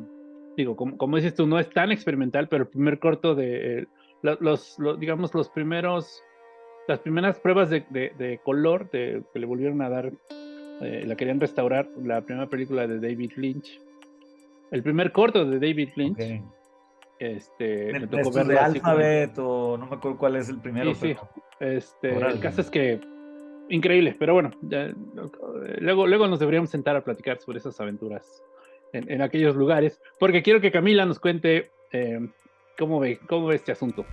digo, como, como dices tú, no es tan experimental, pero el primer corto de, eh, los, digamos, los primeros, las primeras pruebas de, de, color de, que le volvieron a dar, eh, la querían restaurar, la primera película de David Lynch, el primer corto de David Lynch. Este, me tocó ver de Alphabet o no me acuerdo cuál es el primero. Sí, Este, el caso es que increíble, pero bueno, luego, luego nos deberíamos sentar a platicar sobre esas aventuras en, aquellos lugares, porque quiero que Camila nos cuente eh, cómo, ve, cómo ve este asunto.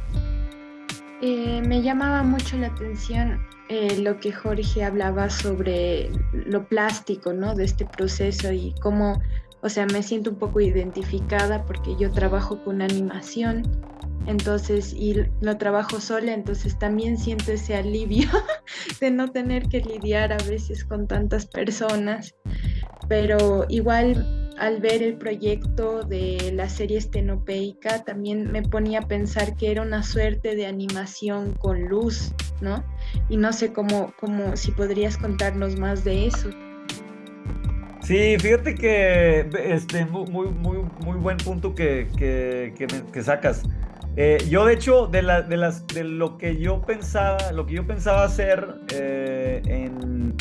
Eh, me llamaba mucho la atención eh, lo que Jorge hablaba sobre lo plástico, ¿no? De este proceso y cómo o sea, me siento un poco identificada porque yo trabajo con animación, entonces, y lo trabajo sola, entonces también siento ese alivio de no tener que lidiar a veces con tantas personas, pero igual al ver el proyecto de la serie estenopeica, también me ponía a pensar que era una suerte de animación con luz, ¿no? Y no sé cómo, cómo si podrías contarnos más de eso. Sí, fíjate que este, muy, muy, muy buen punto que, que, que, sacas. Eh, yo, de hecho, de, la, de, las, de lo que yo pensaba, lo que yo pensaba hacer eh, en,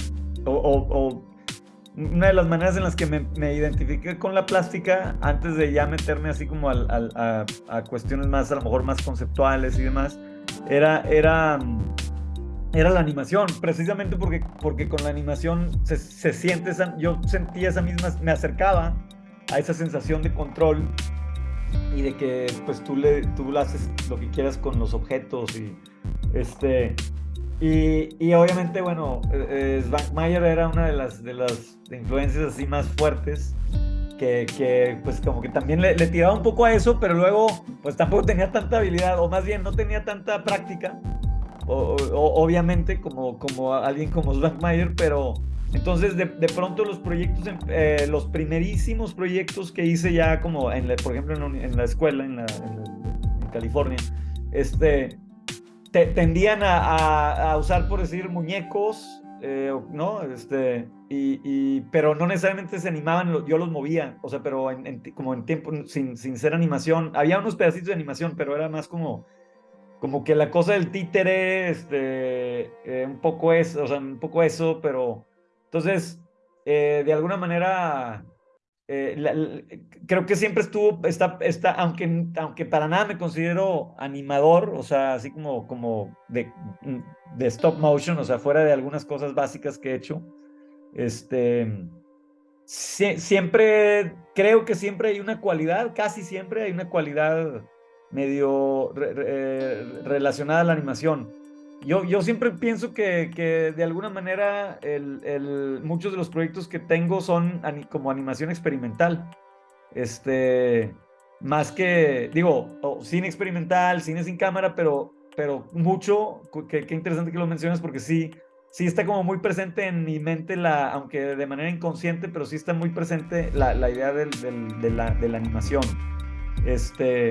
o, una de las maneras en las que me, identifiqué con la plástica, antes de ya meterme así como al, a, a, cuestiones más, a lo mejor más conceptuales y demás, era, era era la animación, precisamente porque, porque con la animación se, se siente, esa, yo sentía esa misma, me acercaba a esa sensación de control y de que pues tú le tú haces lo que quieras con los objetos y este y, obviamente bueno eh, eh era una de las de las influencias así más fuertes que, pues como que también le, le, tiraba un poco a eso pero luego pues tampoco tenía tanta habilidad o más bien no tenía tanta práctica obviamente como, como alguien como Mayer, pero entonces de, de pronto los proyectos, eh, los primerísimos proyectos que hice ya como, en por ejemplo, en, la escuela en, en, California, este, tendían a, a, usar, por decir, muñecos, eh, ¿no? Este, y, y, pero no necesariamente se animaban, yo los movía, o sea, pero como en tiempo, sin, sin ser animación, había unos pedacitos de animación, pero era más como como que la cosa del títere, este, eh, un poco eso, o sea, un poco eso, pero entonces, eh, de alguna manera, eh, creo que siempre estuvo, está, está, aunque, aunque para nada me considero animador, o sea, así como, como de, de stop motion, o sea, fuera de algunas cosas básicas que he hecho, este, siempre, creo que siempre hay una cualidad, casi siempre hay una cualidad medio eh, relacionada a la animación. Yo, yo siempre pienso que, que de alguna manera el, el, muchos de los proyectos que tengo son como animación experimental. Este, más que, digo, cine experimental, cine sin cámara, pero, pero mucho, qué interesante que lo mencionas porque sí, sí está como muy presente en mi mente, la, aunque de manera inconsciente, pero sí está muy presente la, la idea del, del, de, la, de la animación. Este,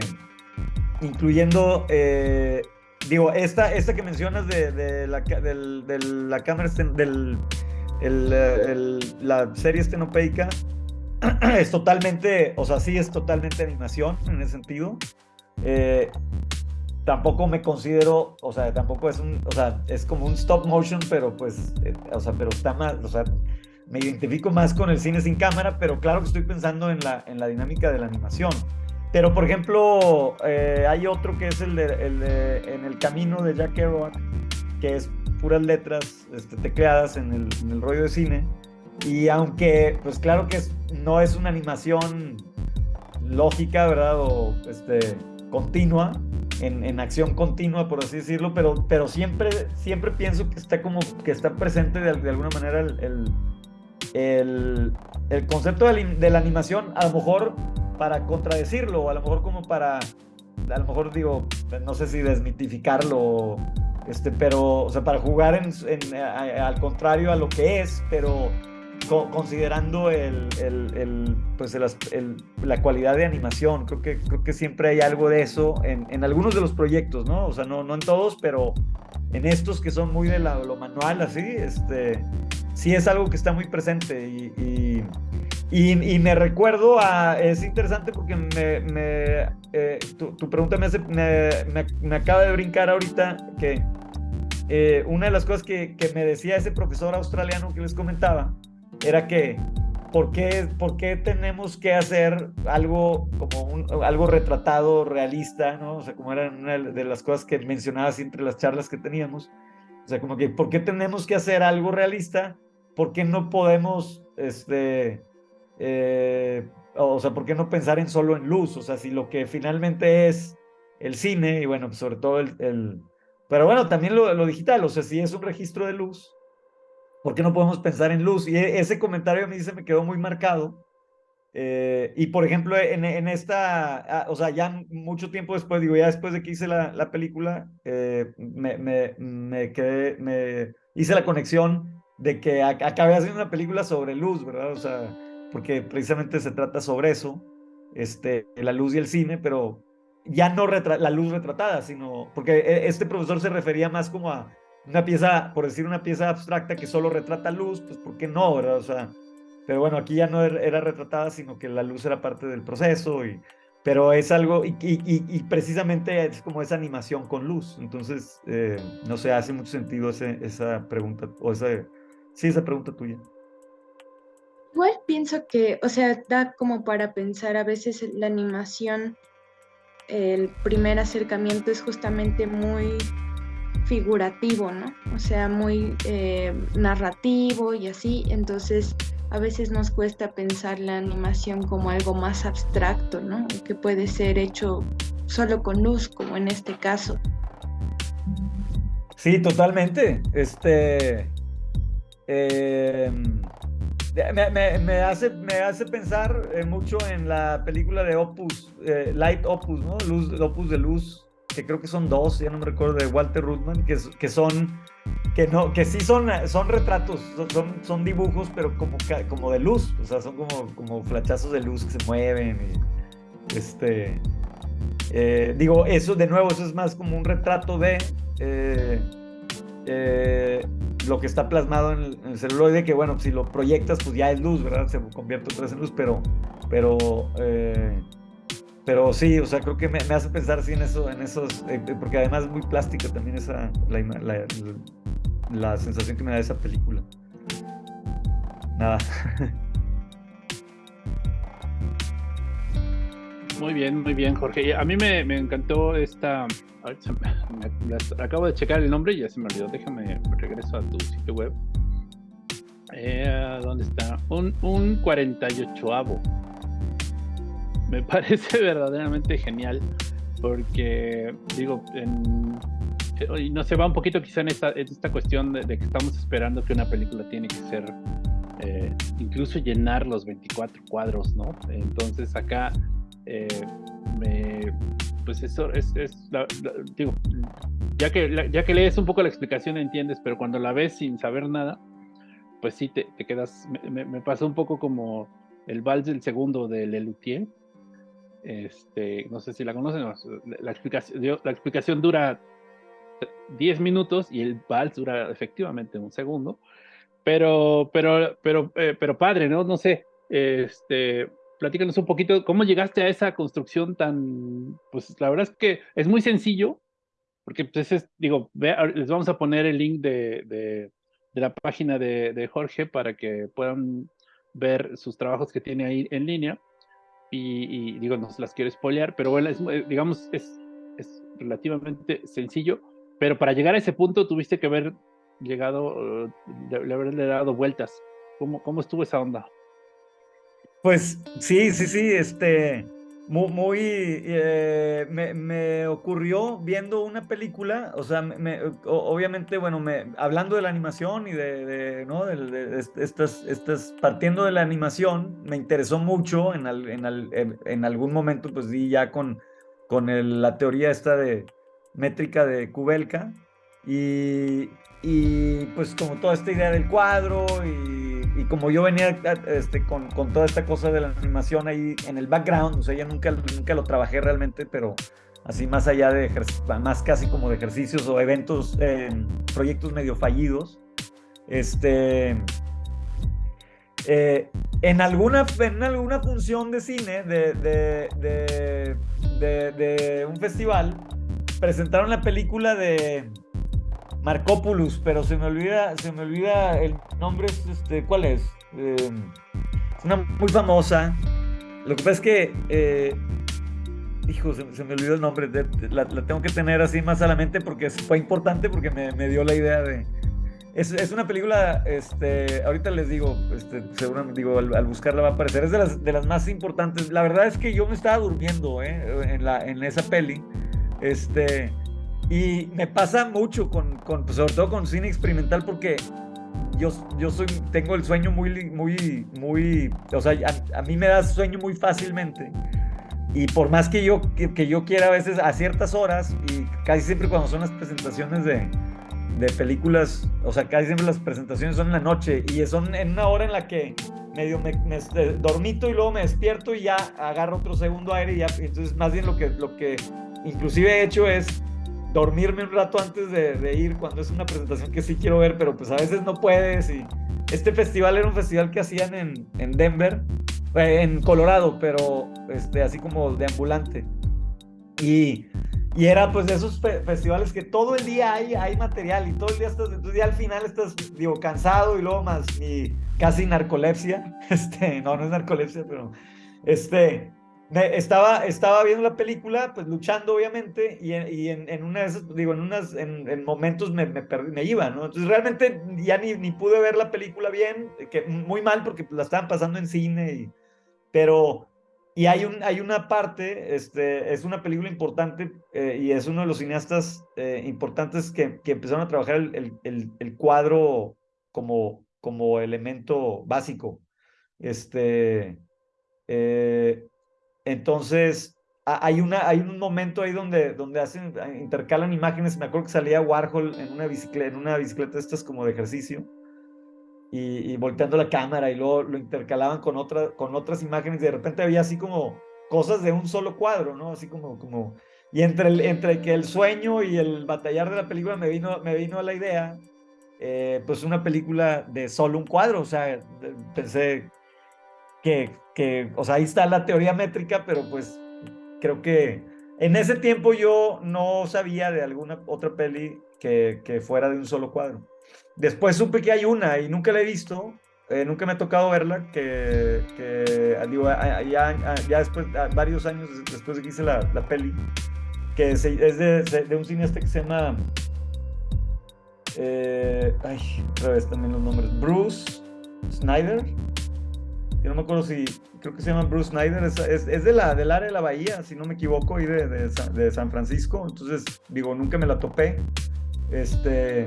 incluyendo, eh, digo, esta, esta que mencionas de, la, la cámara, del, la serie estenopeica, es totalmente, o sea, sí es totalmente animación en ese sentido. Eh, tampoco me considero, o sea, tampoco es un, o sea, es como un stop motion, pero pues, eh, o sea, pero está más, o sea, me identifico más con el cine sin cámara, pero claro que estoy pensando en la, en la dinámica de la animación. Pero, por ejemplo, eh, hay otro que es el de, En el camino de Jack Kerouac, que es puras letras este, tecleadas en el, en el, rollo de cine. Y aunque, pues claro que no es una animación lógica, ¿verdad? O, este, continua, en, en, acción continua, por así decirlo, pero, pero siempre, siempre pienso que está como que está presente de, de alguna manera el, el, el concepto de de la, animación, a lo mejor para contradecirlo, o a lo mejor como para, a lo mejor digo, no sé si desmitificarlo, este, pero, o sea, para jugar en, en, al contrario a lo que es, pero considerando el, el, el pues la cualidad de animación. Creo que, creo que siempre hay algo de eso en, en, algunos de los proyectos, ¿no? O sea, no, no en todos, pero en estos que son muy de la, lo manual, así, este, sí es algo que está muy presente y, y, y, y me recuerdo a, es interesante porque me, me eh, tu, tu, pregunta me, hace, me, acaba de brincar ahorita que eh, una de las cosas que, que me decía ese profesor australiano que les comentaba, era que, ¿por qué, ¿por qué tenemos que hacer algo como un, algo retratado, realista, ¿no? O sea, como era una de las cosas que mencionabas entre las charlas que teníamos. O sea, como que, ¿por qué tenemos que hacer algo realista? ¿Por qué no podemos, este, eh, o sea, ¿por qué no pensar en solo en luz? O sea, si lo que finalmente es el cine, y bueno, sobre todo el, el pero bueno, también lo, lo, digital, o sea, si es un registro de luz, ¿por qué no podemos pensar en luz? Y e, ese comentario a mí se me quedó muy marcado. Eh, y por ejemplo, en, en, esta, ah, o sea, ya mucho tiempo después, digo, ya después de que hice la, la película, eh, me, me, me, quedé, me hice la conexión de que acabé haciendo una película sobre luz, ¿verdad? O sea, porque precisamente se trata sobre eso, este, la luz y el cine, pero ya no la luz retratada, sino, porque e, este profesor se refería más como a una pieza, por decir una pieza abstracta que solo retrata luz, pues ¿por qué no, verdad? O sea, pero bueno, aquí ya no er, era retratada, sino que la luz era parte del proceso, y, pero es algo, y, precisamente es como esa animación con luz, entonces, eh, no sé, hace mucho sentido esa pregunta, o esa, sí, esa pregunta tuya. Igual pienso que, o sea, da como para pensar a veces la animación, el primer acercamiento es justamente muy figurativo, ¿no? O sea, muy eh, narrativo y así, entonces a veces nos cuesta pensar la animación como algo más abstracto, ¿no? Que puede ser hecho solo con luz, como en este caso. Sí, totalmente. Este. Eh, me, hace, me hace pensar eh, mucho en la película de Opus, eh, Light Opus, ¿no? Luz, Opus de Luz, que creo que son dos, ya no me recuerdo, de Walter Ruttman, que, que son, que no, que sí son, son retratos, son, son dibujos, pero como, como de luz, o sea, son como, como flachazos de luz que se mueven y, este, eh, digo, eso de nuevo, eso es más como un retrato de eh, eh, lo que está plasmado en el, en el, celuloide, que bueno, si lo proyectas, pues ya es luz, ¿verdad? Se convierte otra vez en luz, pero, pero pero sí, o sea, creo que me, hace pensar así en eso, en esos, eh, porque además es muy plástica también esa, la, la, la, sensación que me da esa película. Nada. Muy bien, muy bien, Jorge. A mí me, me encantó esta. Acabo de checar el nombre y ya se me olvidó. Déjame, regreso a tu sitio web. Eh, ¿Dónde está? Un, un 48avo me parece verdaderamente genial porque, digo, en, no se va un poquito quizá en esta, en esta cuestión de, de, que estamos esperando que una película tiene que ser, eh, incluso llenar los 24 cuadros, ¿no? Entonces acá, eh, me, pues eso es, es la, la, digo, ya que, la, ya que lees un poco la explicación entiendes, pero cuando la ves sin saber nada, pues sí te, te quedas, me, me, pasó un poco como el vals del segundo de Lelutier, este, no sé si la conocen, la explicación, la explicación dura 10 minutos y el vals dura efectivamente un segundo, pero, pero, pero, eh, pero padre, ¿no? No sé, este, platícanos un poquito, ¿cómo llegaste a esa construcción tan, pues la verdad es que es muy sencillo, porque pues es, digo, ve, les vamos a poner el link de, de, de la página de, de Jorge para que puedan ver sus trabajos que tiene ahí en línea y, y, digo, no se las quiero spoilear, pero bueno, es, eh, digamos, es, es, relativamente sencillo, pero para llegar a ese punto tuviste que haber llegado, le, haberle dado vueltas. ¿Cómo, ¿Cómo estuvo esa onda? Pues sí, sí, sí, este, muy, muy eh, me, me, ocurrió viendo una película, o sea, me, obviamente, bueno, hablando de la animación y de, de ¿no? De, de, estas, estas, partiendo de la animación, me interesó mucho en, al, en, al, en, algún momento, pues di ya con, con el, la teoría esta de métrica de Kubelka y, y pues como toda esta idea del cuadro y y como yo venía este, con, con, toda esta cosa de la animación ahí en el background, o sea, ya nunca, nunca lo trabajé realmente, pero así más allá de, más casi como de ejercicios o eventos, eh, proyectos medio fallidos, este, eh, en, alguna, en alguna función de cine de, de, de un festival, presentaron la película de Marcopoulos, pero se me olvida, se me olvida el nombre, este, ¿cuál es? Eh, una muy famosa. Lo que pasa es que, eh, hijo, se, me olvidó el nombre, la, tengo que tener así más a la mente porque fue importante porque me, dio la idea de... Es, una película, este, ahorita les digo, este, seguramente digo, al, buscarla va a aparecer, es de las, de las más importantes. La verdad es que yo me estaba durmiendo eh, en, la, en esa peli. Este, y me pasa mucho con, con pues, sobre todo con cine experimental porque yo, yo soy, tengo el sueño muy, muy, muy, o sea, a, mí me da sueño muy fácilmente. Y por más que yo, que, yo quiera a veces a ciertas horas, y casi siempre cuando son las presentaciones de, de películas, o sea, casi siempre las presentaciones son en la noche y son en una hora en la que medio me, me eh, dormito y luego me despierto y ya agarro otro segundo aire y ya, entonces más bien lo que, lo que inclusive he hecho es dormirme un rato antes de, ir cuando es una presentación que sí quiero ver, pero pues a veces no puedes. Y este festival era un festival que hacían en, en Denver, eh, en Colorado, pero este, así como de ambulante. Y, y era pues de esos festivales que todo el día hay, hay material y todo el día estás, entonces ya al final estás, digo, cansado y luego más mi casi narcolepsia. Este, no, no es narcolepsia, pero este estaba, estaba viendo la película, pues luchando obviamente, y, y en, en, una de esas, digo, en, unas, en, momentos me, me, me, iba, ¿no? Entonces realmente ya ni, ni pude ver la película bien, que muy mal porque la estaban pasando en cine, y, pero, y hay, un, hay una parte, este, es una película importante eh, y es uno de los cineastas eh, importantes que, que, empezaron a trabajar el, el, el, cuadro como, como elemento básico. Este, eh, entonces, hay, una, hay un momento ahí donde, donde hacen, intercalan imágenes. Me acuerdo que salía Warhol en una bicicleta, en una bicicleta estas como de ejercicio. Y, volteando la cámara y luego lo intercalaban con, otra, con otras imágenes y de repente había así como cosas de un solo cuadro, ¿no? Así como, como y entre, entre que el sueño y el batallar de la película me vino, me vino a la idea, eh, pues una película de solo un cuadro, o sea, pensé, que, que, o sea, ahí está la teoría métrica, pero pues creo que en ese tiempo yo no sabía de alguna otra peli que, fuera de un solo cuadro. Después supe que hay una y nunca la he visto, eh, nunca me ha tocado verla, que, que digo, ya, ya, después, varios años después de que hice la, la peli, que es, de, un cineasta que se llama, eh, ay, otra vez también los nombres, Bruce Snyder, yo no me acuerdo si, creo que se llama Bruce Snyder, es, es, de la, del área de la bahía, si no me equivoco, y de, de, San Francisco, entonces, digo, nunca me la topé. Este,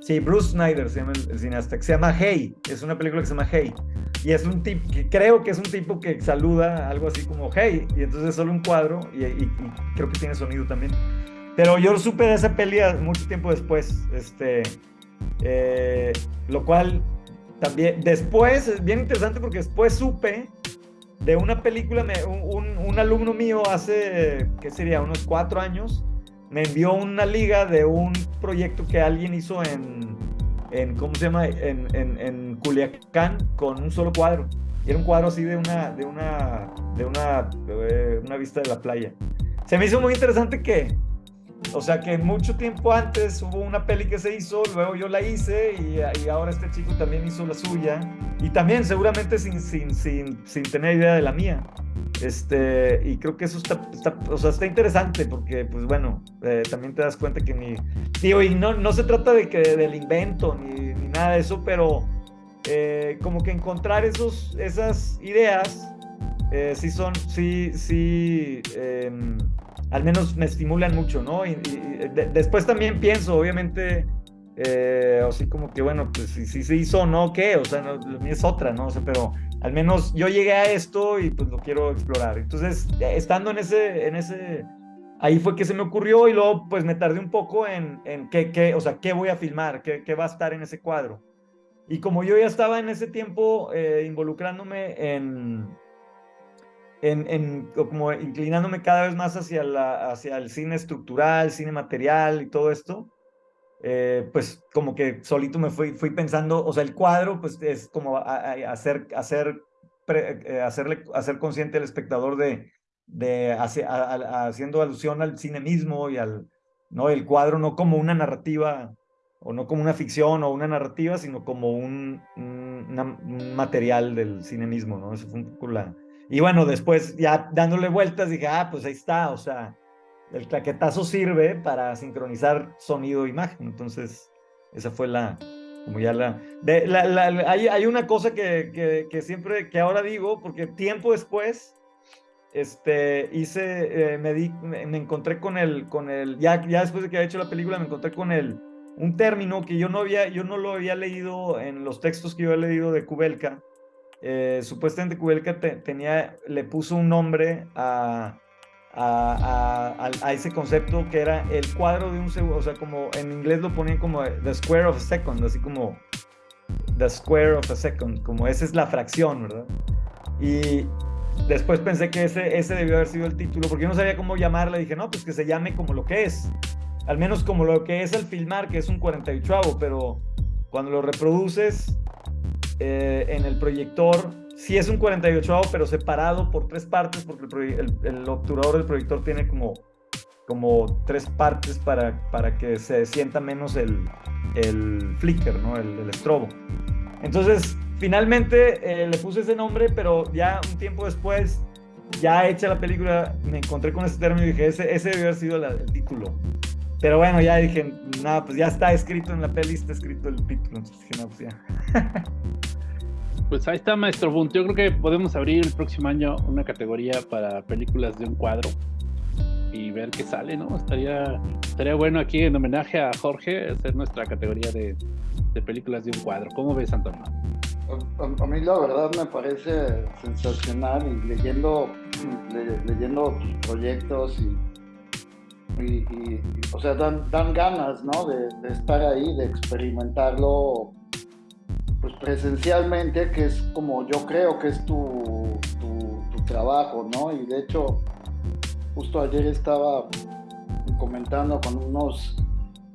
sí, Bruce Snyder se llama el, cineasta, que se llama Hey, es una película que se llama Hey, y es un tipo, creo que es un tipo que saluda algo así como Hey, y entonces es solo un cuadro, y, y, creo que tiene sonido también. Pero yo supe de esa peli mucho tiempo después, este, eh, lo cual también, después, es bien interesante porque después supe de una película, un, un, alumno mío hace, ¿qué sería? Unos cuatro años, me envió una liga de un proyecto que alguien hizo en, en ¿cómo se llama? En, en, en, Culiacán con un solo cuadro. Y era un cuadro así de una, de una, de una, de una vista de la playa. Se me hizo muy interesante que o sea que mucho tiempo antes hubo una peli que se hizo, luego yo la hice y, ahora este chico también hizo la suya. Y también seguramente sin, sin, sin, sin tener idea de la mía. Este, y creo que eso está, está, o sea, está interesante porque, pues bueno, eh, también te das cuenta que mi... Tío, y no, no se trata de que del invento ni, ni nada de eso, pero eh, como que encontrar esos, esas ideas eh, sí son, sí, sí, em, al menos me estimulan mucho, ¿no? Y, después también pienso, obviamente, eh, así como que, bueno, pues si, si se hizo o no, ¿qué? O sea, no, es otra, ¿no? O sea, pero al menos yo llegué a esto y pues lo quiero explorar. Entonces, estando en ese, en ese, ahí fue que se me ocurrió y luego pues me tardé un poco en, en qué, qué, o sea, qué voy a filmar, qué, qué va a estar en ese cuadro. Y como yo ya estaba en ese tiempo eh, involucrándome en, como inclinándome cada vez más hacia, la, hacia el cine estructural, cine material y todo esto, eh, pues como que solito me fui, fui pensando, o sea, el cuadro pues es como hacer, hacer, eh, hacerle, hacer consciente al espectador de, de haciendo alusión al cine mismo y al, ¿no? El cuadro no como una narrativa o no como una ficción o una narrativa, sino como un, un, material del cine mismo, ¿no? Eso fue un poco la... Y bueno, después ya dándole vueltas dije, ah, pues ahí está, o sea, el claquetazo sirve para sincronizar sonido e imagen. Entonces, esa fue la, como ya la... De, la, la, hay, hay, una cosa que, que, que, siempre, que ahora digo, porque tiempo después, este, hice, eh, me, di, me, encontré con el, con el, ya, ya después de que había hecho la película, me encontré con el, un término que yo no, había, yo no lo había leído en los textos que yo había leído de Kubelka. Eh, supuestamente Kubelka tenía, le puso un nombre a, a, a, ese concepto que era el cuadro de un segundo, o sea, como en inglés lo ponían como the square of a second, así como the square of a second, como esa es la fracción, ¿verdad? Y después pensé que ese, ese debió haber sido el título, porque yo no sabía cómo llamarle, dije, no, pues que se llame como lo que es, al menos como lo que es el filmar, que es un 48, pero cuando lo reproduces eh, en el proyector, sí es un 48, pero separado por tres partes, porque el, obturador del proyector tiene como, como tres partes para, para que se sienta menos el, el flicker, ¿no? el, el estrobo. Entonces, finalmente eh, le puse ese nombre, pero ya un tiempo después, ya hecha la película, me encontré con ese término y dije, ese, ese debe haber sido el título. Pero bueno, ya dije, nada, pues ya está escrito en la peli, está escrito el título. Entonces dije, no, pues ya. Pues ahí está, maestro Bunt. Yo creo que podemos abrir el próximo año una categoría para películas de un cuadro y ver qué sale, ¿no? Estaría, estaría bueno aquí en homenaje a Jorge hacer nuestra categoría de, de películas de un cuadro. ¿Cómo ves, Antonio? A, a, mí la verdad me parece sensacional y leyendo, leyendo tus proyectos y y, o sea, dan, dan ganas, ¿no? De, estar ahí, de experimentarlo, pues presencialmente, que es como yo creo que es tu, tu, trabajo, ¿no? Y de hecho, justo ayer estaba comentando con unos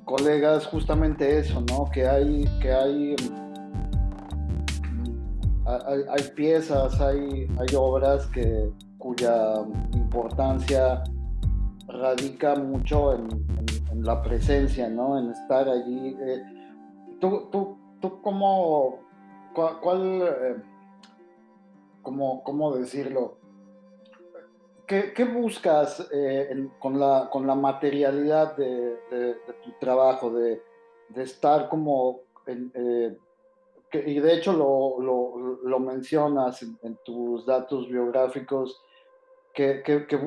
colegas justamente eso, ¿no? Que hay, que hay, hay, hay piezas, hay, hay obras que, cuya importancia radica mucho en, la presencia, ¿no? En estar allí. Eh, ¿Tú, tú, tú cómo, cuál, eh, cómo, decirlo? ¿Qué, buscas eh, con, la, con la materialidad de, tu trabajo, de, estar como... y de hecho lo, lo, lo mencionas en, tus datos biográficos, que, que,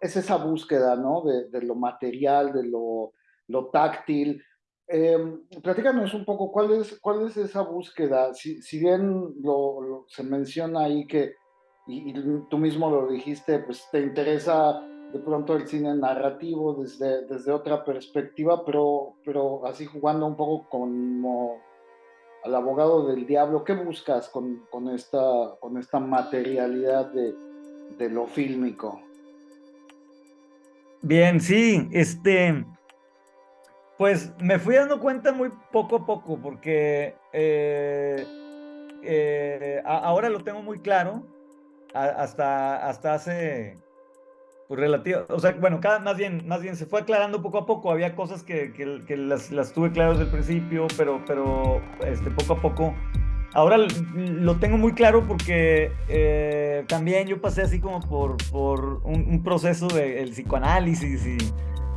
es esa búsqueda, ¿no? De, de lo material, de lo, lo táctil. Eh, platícanos un poco, ¿cuál es, cuál es esa búsqueda? Si, si bien lo, se menciona ahí que, y, tú mismo lo dijiste, pues te interesa de pronto el cine narrativo desde, desde otra perspectiva, pero, pero así jugando un poco como al abogado del diablo, ¿qué buscas con, con, esta, con esta materialidad de, de lo fílmico. Bien, sí, este, pues me fui dando cuenta muy poco a poco, porque eh, eh, ahora lo tengo muy claro, hasta, hasta hace, pues relativo, o sea, bueno, cada, más, bien, más bien se fue aclarando poco a poco, había cosas que, que, las, las, tuve claras desde el principio, pero, pero este, poco a poco Ahora lo tengo muy claro porque eh, también yo pasé así como por, por un, proceso del psicoanálisis y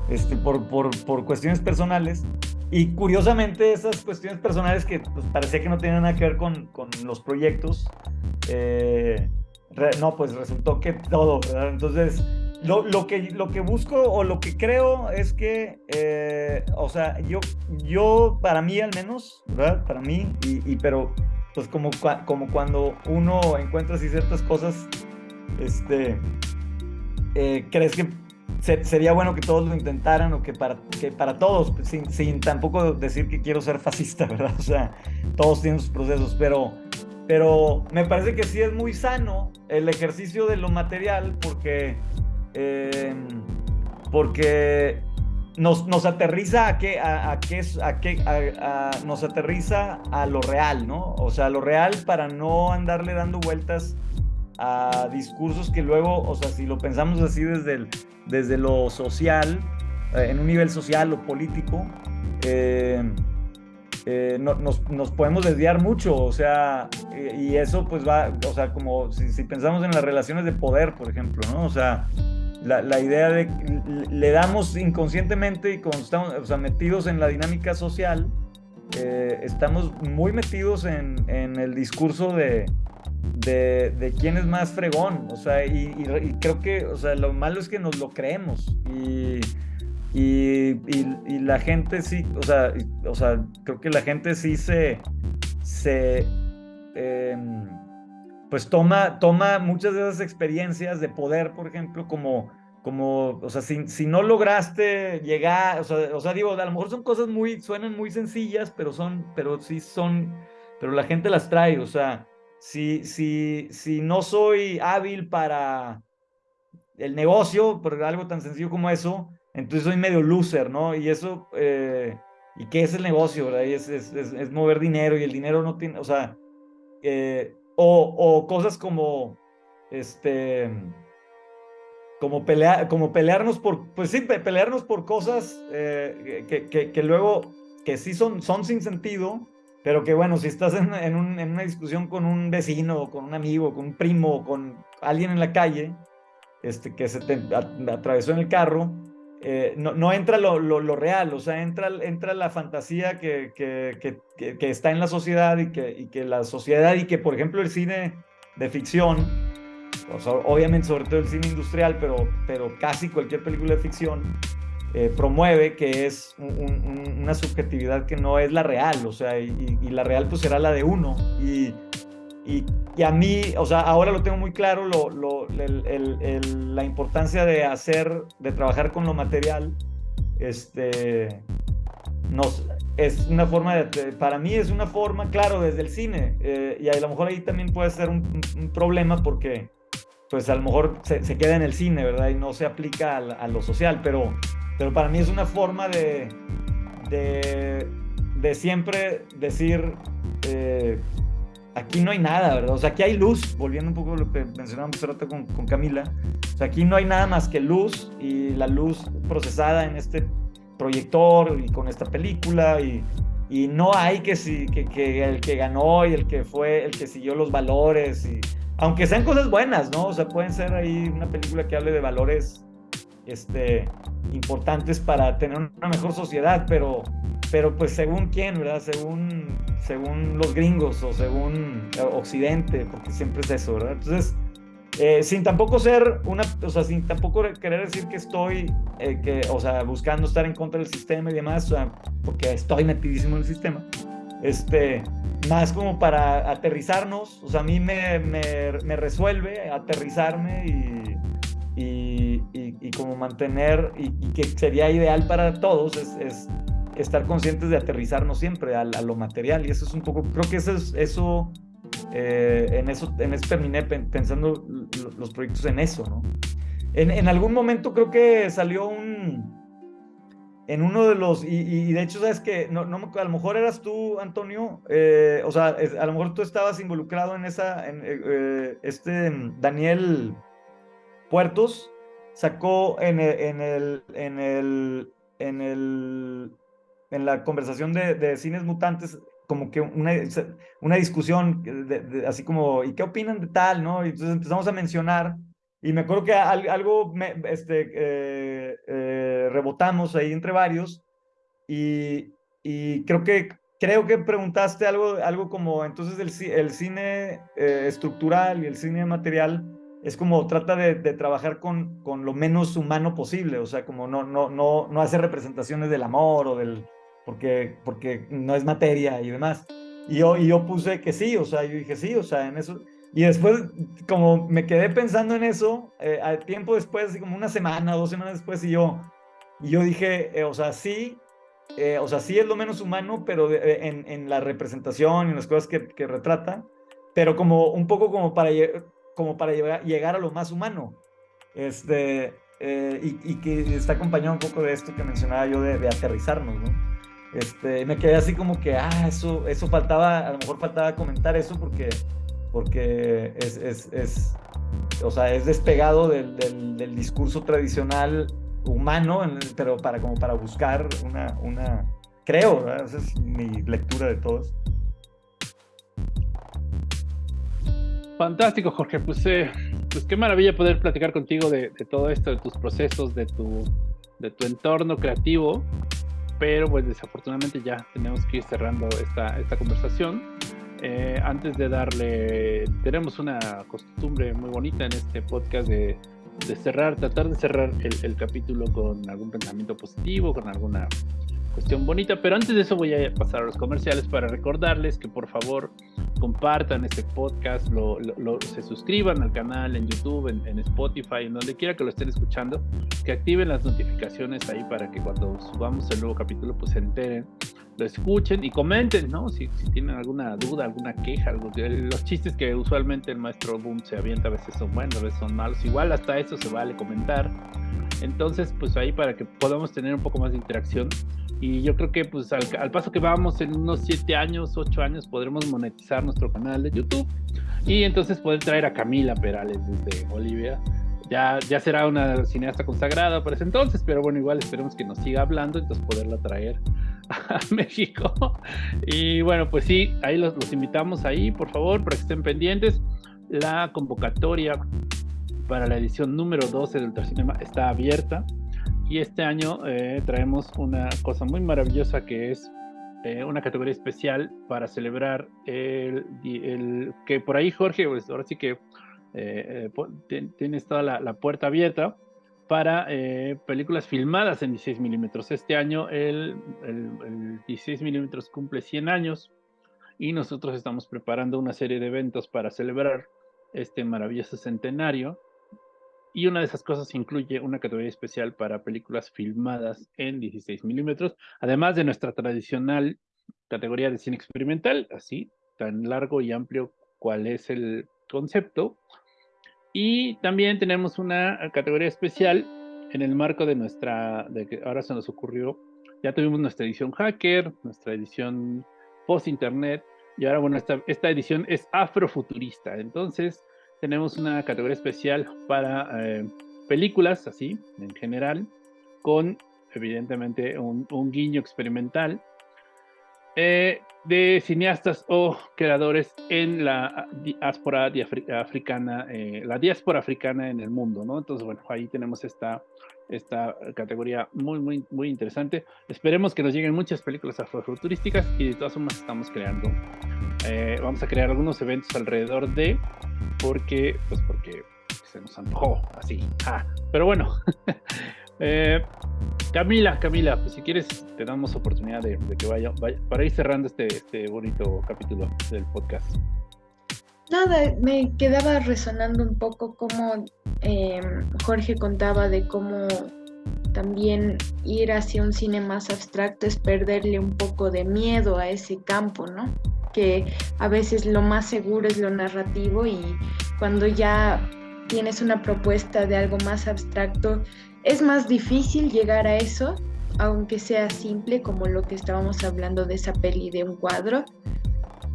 este, por, por, por, cuestiones personales. Y curiosamente esas cuestiones personales que pues, parecía que no tenían nada que ver con, con los proyectos, eh, no, pues resultó que todo, ¿verdad? Entonces, lo, lo, que, lo que busco o lo que creo es que, eh, o sea, yo, yo, para mí al menos, ¿verdad? Para mí, y, pero pues como, como cuando uno encuentra así ciertas cosas, este, eh, crees que sería bueno que todos lo intentaran o que para, que para todos, sin, sin tampoco decir que quiero ser fascista, ¿verdad? O sea, todos tienen sus procesos, pero pero me parece que sí es muy sano el ejercicio de lo material porque, em, porque nos, nos, aterriza a qué, a, a a a, nos aterriza a lo real, ¿no? O sea, lo real para no andarle dando vueltas a discursos que luego, o sea, si lo pensamos así desde, desde lo social, eh, en un nivel social o político, eh, eh, nos, nos, podemos desviar mucho, o sea, y eso pues va, o sea, como si, pensamos en las relaciones de poder, por ejemplo, ¿no? O sea, la, la idea de le damos inconscientemente y como estamos o sea, metidos en la dinámica social, eh, estamos muy metidos en, en el discurso de, de, quién es más fregón, o sea, y, creo que, o sea, lo malo es que nos lo creemos y y, y, la gente sí, o sea, o sea, creo que la gente sí se, se em, pues toma, toma muchas de esas experiencias de poder, por ejemplo, como, como o sea, si, si no lograste llegar, o sea, o sea, digo, a lo mejor son cosas muy, suenan muy sencillas, pero son, pero sí son, pero la gente las trae, o sea, si, si, si no soy hábil para el negocio, por algo tan sencillo como eso, entonces soy medio loser, ¿no? Y eso, eh, ¿y qué es el negocio, verdad? Y es, es, es, mover dinero y el dinero no tiene, o sea, eh, o, cosas como, este, como, pelear, como pelearnos por, pues sí, pelearnos por cosas eh, que, que, luego, que sí son, son sin sentido, pero que bueno, si estás en, en una discusión con un vecino, con un amigo, con un primo, con alguien en la calle, este, que se te atravesó en el carro, eh, no, no, entra lo, lo, real, o sea, entra, entra la fantasía que, que, que, que, está en la sociedad y que, y que la sociedad y que, por ejemplo, el cine de ficción, obviamente sobre todo el cine industrial, pero, pero casi cualquier película de ficción, eh, promueve que es una subjetividad que no es la real, o sea, y, la real pues será la de uno. Y, y, a mí, o sea, ahora lo tengo muy claro, lo, lo, el, el, la importancia de hacer, de trabajar con lo material, este, nos, es una forma, de, para mí es una forma, claro, desde el cine, eh, y a lo mejor ahí también puede ser un, un, problema porque, pues a lo mejor se, se, queda en el cine, ¿verdad? Y no se aplica a, a, lo social, pero, pero para mí es una forma de, de, de siempre decir... Eh, aquí no hay nada, ¿verdad? O sea, aquí hay luz, volviendo un poco a lo que mencionábamos hace rato con, con, Camila. O sea, aquí no hay nada más que luz y la luz procesada en este proyector y con esta película y, y no hay que, si, que, que, el que ganó y el que fue, el que siguió los valores y aunque sean cosas buenas, ¿no? O sea, pueden ser ahí una película que hable de valores este, importantes para tener una mejor sociedad, pero, pero pues según quién, ¿verdad? Según según los gringos o según Occidente, porque siempre es eso, ¿verdad? Entonces, eh, sin tampoco ser una, o sea, sin tampoco querer decir que estoy, eh, que, o sea, buscando estar en contra del sistema y demás, o sea, porque estoy metidísimo en el sistema, este, más como para aterrizarnos, o sea, a mí me, me, me resuelve aterrizarme y, y, y, y, como mantener, y, que sería ideal para todos, es, es estar conscientes de aterrizarnos siempre a, a, lo material. Y eso es un poco, creo que eso es, eso, eh, en eso, en eso terminé pensando los proyectos en eso, ¿no? En, en, algún momento creo que salió un, en uno de los, y, de hecho, sabes que, no, no, a lo mejor eras tú, Antonio, eh, o sea, a lo mejor tú estabas involucrado en esa, en, eh, este Daniel Puertos sacó en el, en el, en el en la conversación de, de cines mutantes como que una, una discusión, de, de, así como, ¿y qué opinan de tal? ¿no? Y entonces empezamos a mencionar, y me acuerdo que algo me, este, eh, eh, rebotamos ahí entre varios, y, y creo que creo que preguntaste algo, algo como, entonces el, el cine eh, estructural y el cine material es como trata de, de, trabajar con, con lo menos humano posible, o sea, como no, no, no, no hace representaciones del amor o del, porque, porque no es materia y demás. Y yo, y yo puse que sí, o sea, yo dije sí, o sea, en eso. Y después, como me quedé pensando en eso, eh, al tiempo después, así como una semana, dos semanas después, y yo, y yo dije, eh, o sea, sí, eh, o sea, sí es lo menos humano, pero en, en, la representación y en las cosas que, que, retrata, pero como un poco como para, como para llegar, llegar a lo más humano. Este, y, y, que está acompañado un poco de esto que mencionaba yo de, de aterrizarnos, ¿no? Este, me quedé así como que, ah, eso, eso faltaba, a lo mejor faltaba comentar eso porque, porque es, es, es o sea, es despegado del, del, del discurso tradicional humano, pero para, como para buscar una, una creo, esa es mi lectura de todos. Fantástico, Jorge. Pues, eh, pues qué maravilla poder platicar contigo de, de, todo esto, de tus procesos, de tu, de tu entorno creativo pero pues desafortunadamente ya tenemos que ir cerrando esta, esta conversación. Eh, antes de darle, tenemos una costumbre muy bonita en este podcast de, cerrar, tratar de cerrar el, capítulo con algún pensamiento positivo, con alguna cuestión bonita, pero antes de eso voy a pasar a los comerciales para recordarles que por favor compartan este podcast, lo, lo, se suscriban al canal en YouTube, en, en, Spotify, en donde quiera que lo estén escuchando, que activen las notificaciones ahí para que cuando subamos el nuevo capítulo pues se enteren, lo escuchen y comenten, ¿no? Si, si tienen alguna duda, alguna queja, algo, los chistes que usualmente el maestro Boom se avienta a veces son buenos, a veces son malos, igual hasta eso se vale comentar. Entonces, pues ahí para que podamos tener un poco más de interacción, y yo creo que pues al, al, paso que vamos en unos 7 años, 8 años podremos monetizar nuestro canal de YouTube y entonces poder traer a Camila Perales desde Bolivia. Ya, ya será una cineasta consagrada para ese entonces, pero bueno, igual esperemos que nos siga hablando, entonces poderla traer a México. Y bueno, pues sí, ahí los, los invitamos ahí, por favor, para que estén pendientes. La convocatoria para la edición número 12 del Ultracinema está abierta y este año eh, traemos una cosa muy maravillosa que es eh, una categoría especial para celebrar el, que por ahí Jorge, pues ahora sí que eh, eh tienes toda la, puerta abierta para películas filmadas en 16 milímetros. Este año el, el, el 16 milímetros cumple 100 años y nosotros estamos preparando una serie de eventos para celebrar este maravilloso centenario y una de esas cosas incluye una categoría especial para películas filmadas en 16 milímetros, además de nuestra tradicional categoría de cine experimental, así, tan largo y amplio cual es el concepto. Y también tenemos una categoría especial en el marco de nuestra, de que ahora se nos ocurrió, ya tuvimos nuestra edición hacker, nuestra edición post-internet, y ahora, bueno, esta, esta edición es afrofuturista. Entonces, tenemos una categoría especial para eh, películas, así, en general, con evidentemente un, un guiño experimental eh, de cineastas o creadores en la diáspora africana, eh, la diáspora africana en el mundo, ¿no? Entonces, bueno, ahí tenemos esta, esta categoría muy, muy, muy interesante. Esperemos que nos lleguen muchas películas afrofuturísticas y de todas formas estamos creando, eh, vamos a crear algunos eventos alrededor de, porque, pues porque se nos antojó así. Ah, pero bueno, eh, Camila, Camila, pues si quieres te damos oportunidad de, que vaya, para ir cerrando este, este bonito capítulo del podcast. Nada, me quedaba resonando un poco como eh, Jorge contaba de cómo también ir hacia un cine más abstracto es perderle un poco de miedo a ese campo, ¿no? Que a veces lo más seguro es lo narrativo y cuando ya tienes una propuesta de algo más abstracto, es más difícil llegar a eso, aunque sea simple como lo que estábamos hablando de esa peli de un cuadro,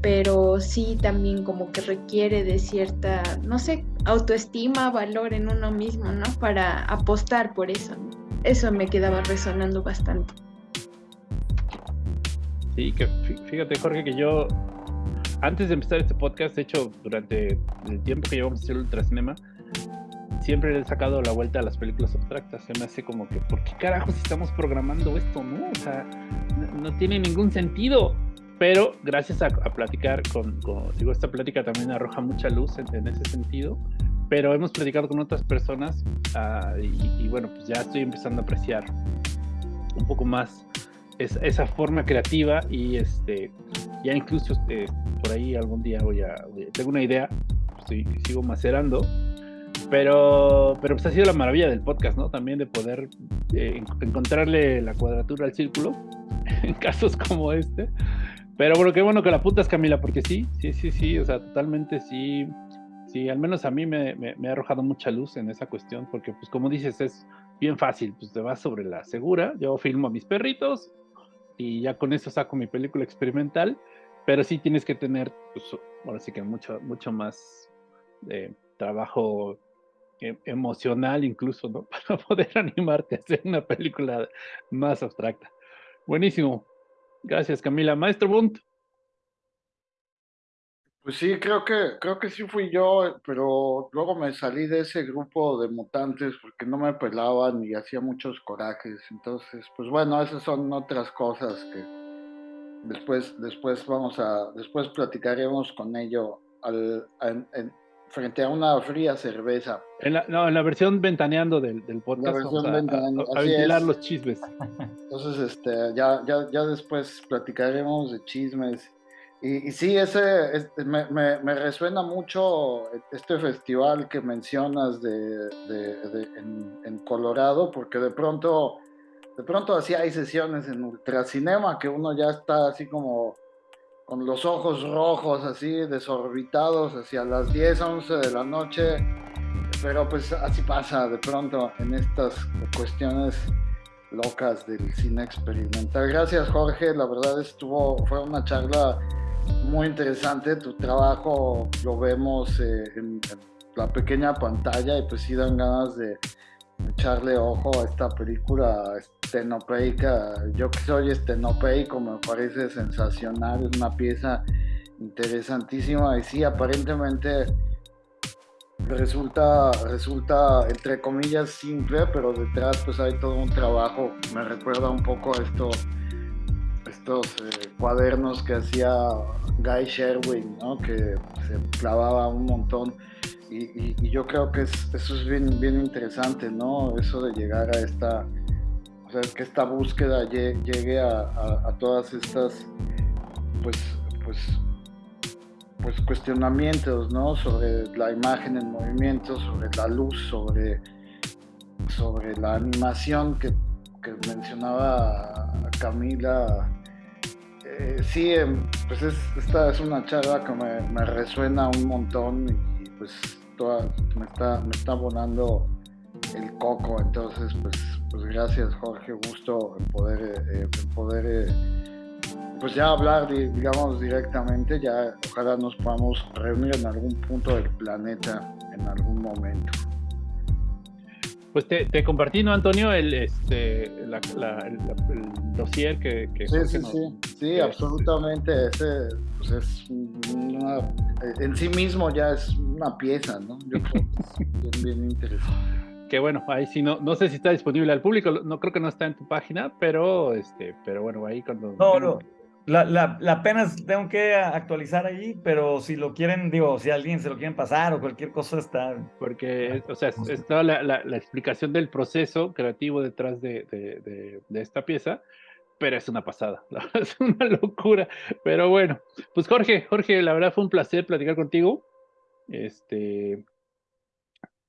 pero sí también como que requiere de cierta, no sé, autoestima, valor en uno mismo, ¿no? Para apostar por eso. Eso me quedaba resonando bastante. Sí, que fíjate Jorge que yo antes de empezar este podcast, de hecho durante el tiempo que llevamos a hacer Ultracinema, siempre le he sacado la vuelta a las películas abstractas. Se me hace como que, ¿por qué carajos estamos programando esto? No, o sea, no, no tiene ningún sentido pero gracias a, platicar con, digo, esta plática también arroja mucha luz en, ese sentido, pero hemos platicado con otras personas ah, y, bueno, pues ya estoy empezando a apreciar un poco más esa forma creativa y este, ya incluso este, por ahí algún día voy a, tengo una idea, estoy, sigo macerando, pero, pero pues ha sido la maravilla del podcast, ¿no? También de poder eh, encontrarle la cuadratura al círculo en casos como este. Pero bueno, qué bueno que la putas, Camila, porque sí, sí, sí, sí, o sea, totalmente sí, sí, al menos a mí me, ha arrojado mucha luz en esa cuestión, porque pues como dices, es bien fácil, pues te vas sobre la segura, yo filmo a mis perritos y ya con eso saco mi película experimental, pero sí tienes que tener, pues, ahora que mucho, mucho más de trabajo e, emocional incluso. Para poder animarte a hacer una película más abstracta. Buenísimo. Gracias, Camila. Maestro Bunt. Pues sí, creo que, creo que sí fui yo, pero luego me salí de ese grupo de mutantes porque no me pelaban y hacía muchos corajes. Entonces, pues bueno, esas son otras cosas que después, después vamos a, después platicaremos con ello al, frente a una fría cerveza. En la, no, en la versión ventaneando del, del podcast. La versión a, ventilar los chismes. Entonces, este, ya, ya, ya después platicaremos de chismes. Y, sí, ese, este, me, resuena mucho este festival que mencionas de, de, de en, en, Colorado, porque de pronto, de pronto así hay sesiones en Ultracinema que uno ya está así como con los ojos rojos, así desorbitados, hacia las 10, 11 de la noche. Pero pues así pasa de pronto en estas cuestiones locas del cine experimental. Gracias Jorge, la verdad estuvo, fue una charla muy interesante. Tu trabajo lo vemos eh, en, la pequeña pantalla y pues sí dan ganas de echarle ojo a esta película estenopeica. Yo que soy estenopeico me parece sensacional, es una pieza interesantísima y sí, aparentemente resulta, resulta entre comillas simple, pero detrás pues hay todo un trabajo, me recuerda un poco a esto, eh, cuadernos que hacía Guy Sherwin, ¿no? que se clavaba un montón y, yo creo que eso es bien, interesante, ¿no? Eso de llegar a esta, o sea, que esta búsqueda llegue a, todas estas, pues, pues, pues cuestionamientos, ¿no? Sobre la imagen en movimiento, sobre la luz, sobre, sobre la animación que, mencionaba Camila. Eh, sí, em, pues esta es una charla que me, resuena un montón y pues me, está, me está abonando el coco, entonces pues, pues gracias Jorge, gusto en poder, eh, poder eh, pues ya hablar, digamos, directamente, ya ojalá nos podamos reunir en algún punto del planeta en algún momento. Pues te, te compartí, ¿no, Antonio? El, este, la, el, dossier que, que Sí, sí, sí, sí, absolutamente. Ese pues es una, en sí mismo ya es una pieza, ¿no? Yo creo que es bien, interesante. Que bueno, ahí sí no, no sé si está disponible al público, no creo que no está en tu página, pero este, pero bueno, ahí cuando. No, no. La, la, la, apenas tengo que actualizar ahí, pero si lo quieren, digo, si alguien se lo quieren pasar o cualquier cosa está. Porque, o sea, es, toda la, la, explicación del proceso creativo detrás de, de, de, esta pieza, pero es una pasada, es una locura. Pero bueno, pues Jorge, Jorge, la verdad fue un placer platicar contigo. Este,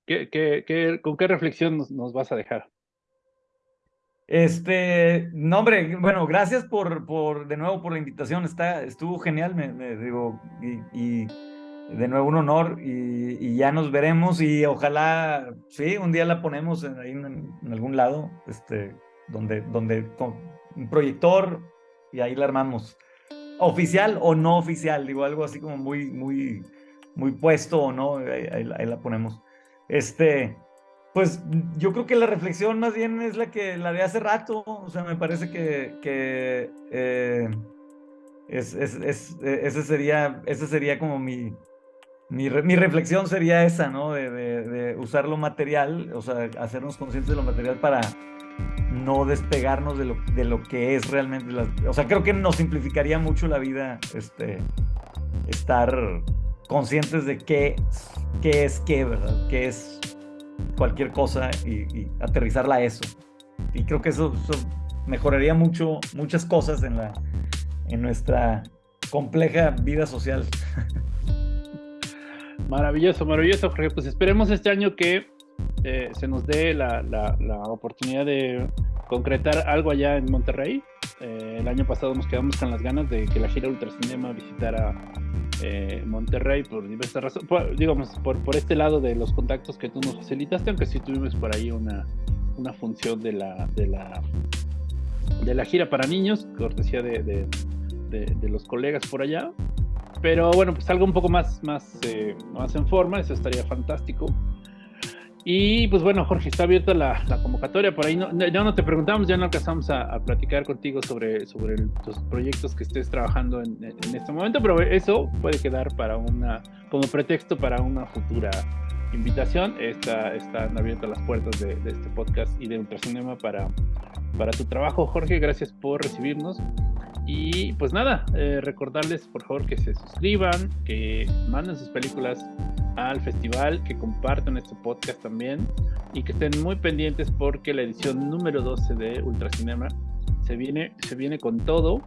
¿qué, qué, qué, ¿Con qué reflexión nos, nos vas a dejar? Este, no, hombre, bueno, gracias por, por, de nuevo por la invitación, está, estuvo genial, me, digo, y, de nuevo un honor, y, ya nos veremos, y ojalá, sí, un día la ponemos en, ahí en, algún lado, este, donde, donde, con un proyector, y ahí la armamos, oficial o no oficial, digo, algo así como muy, muy, muy puesto o no, ahí la ponemos. Este, pues yo creo que la reflexión más bien es la que la de hace rato, o sea, me parece que, que eh, es, es, ese, sería, ese sería como mi, mi, mi reflexión sería esa, ¿no? De, usar lo material, o sea, hacernos conscientes de lo material para no despegarnos de lo, de lo que es realmente. La, o sea, creo que nos simplificaría mucho la vida este, estar conscientes de qué, qué es qué, ¿verdad? Qué es cualquier cosa y, aterrizarla a eso. Y creo que eso, mejoraría mucho, muchas cosas en, la, en nuestra compleja vida social. Maravilloso, maravilloso, Jorge. Pues esperemos este año que eh, se nos dé la, la, oportunidad de concretar algo allá en Monterrey. Eh, el año pasado nos quedamos con las ganas de que la gira Ultracinema visitara eh, Monterrey por diversas razones, digamos, por, por este lado de los contactos que tú nos facilitaste, aunque sí tuvimos por ahí una, una función de la, de la de la gira para niños, cortesía de, de, los colegas por allá. Pero bueno, pues algo un poco más, más, eh, más en forma, eso estaría fantástico. Y pues bueno, Jorge, está abierta la, convocatoria. Por ahí no, ya no te preguntamos, ya no alcanzamos a, platicar contigo sobre, sobre los proyectos que estés trabajando en, en, este momento, pero eso puede quedar para una, como pretexto para una futura invitación. Está, están abiertas las puertas de, de este podcast y de Ultracinema para, para tu trabajo, Jorge. Gracias por recibirnos. Y pues nada, eh, recordarles por favor que se suscriban, que manden sus películas al festival, que compartan este podcast también y que estén muy pendientes porque la edición número 12 de Ultracinema se viene, se viene con todo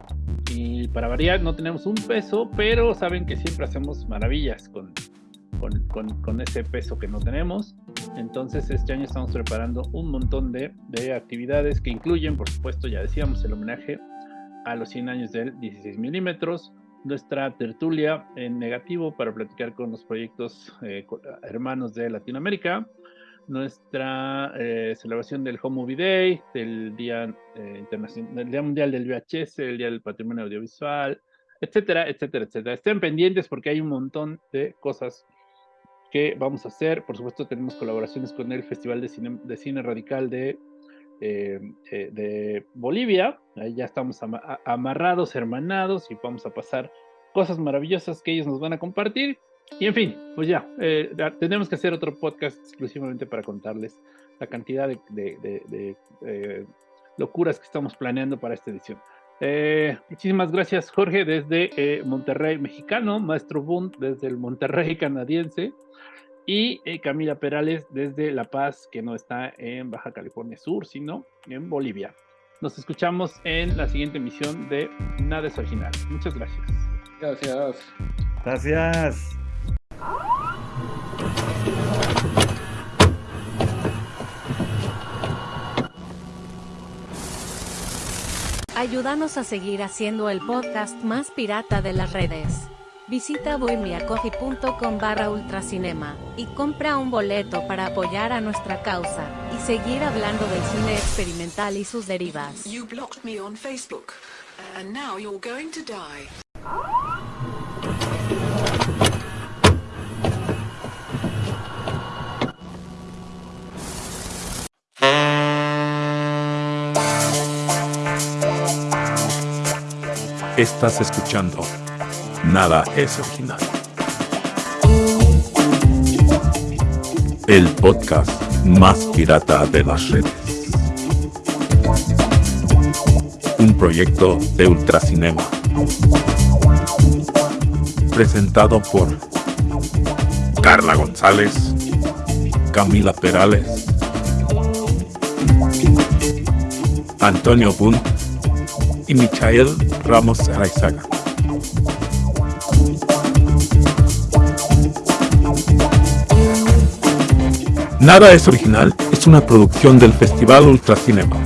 y para variar no tenemos un peso, pero saben que siempre hacemos maravillas con, con, con, con ese peso que no tenemos. Entonces este año estamos preparando un montón de, de actividades que incluyen, por supuesto, ya decíamos, el homenaje a los 100 años del 16 milímetros, nuestra tertulia en negativo para platicar con los proyectos eh, hermanos de Latinoamérica, nuestra eh, celebración del Home Movie Day, del Día, eh, Internacional, del Día Mundial del VHS, el Día del Patrimonio Audiovisual, etcétera, etcétera, etcétera. Estén pendientes porque hay un montón de cosas que vamos a hacer. Por supuesto, tenemos colaboraciones con el Festival de Cine, de Cine Radical de eh, eh, de Bolivia. Ahí ya estamos amarrados, hermanados y vamos a pasar cosas maravillosas que ellos nos van a compartir. Y en fin, pues ya, eh, tenemos que hacer otro podcast exclusivamente para contarles la cantidad de, locuras que estamos planeando para esta edición. Muchísimas gracias, Jorge, desde Monterrey, mexicano, Maestro Bund, desde el Monterrey canadiense y eh, Camila Perales desde La Paz, que no está en Baja California Sur, sino en Bolivia. Nos escuchamos en la siguiente emisión de Nada es Original. Muchas gracias. Gracias. Gracias. Ayúdanos a seguir haciendo el podcast más pirata de las redes. Visita bohemiacoffee.com barra ultracinema y compra un boleto para apoyar a nuestra causa y seguir hablando del cine experimental y sus derivas. Estás escuchando Nada es original. El podcast más pirata de las redes. Un proyecto de Ultracinema. Presentado por Carla González, Camila Perales, Antonio Bunt y Michael Ramos Araizaga. Nada es original es una producción del Festival Ultracinema.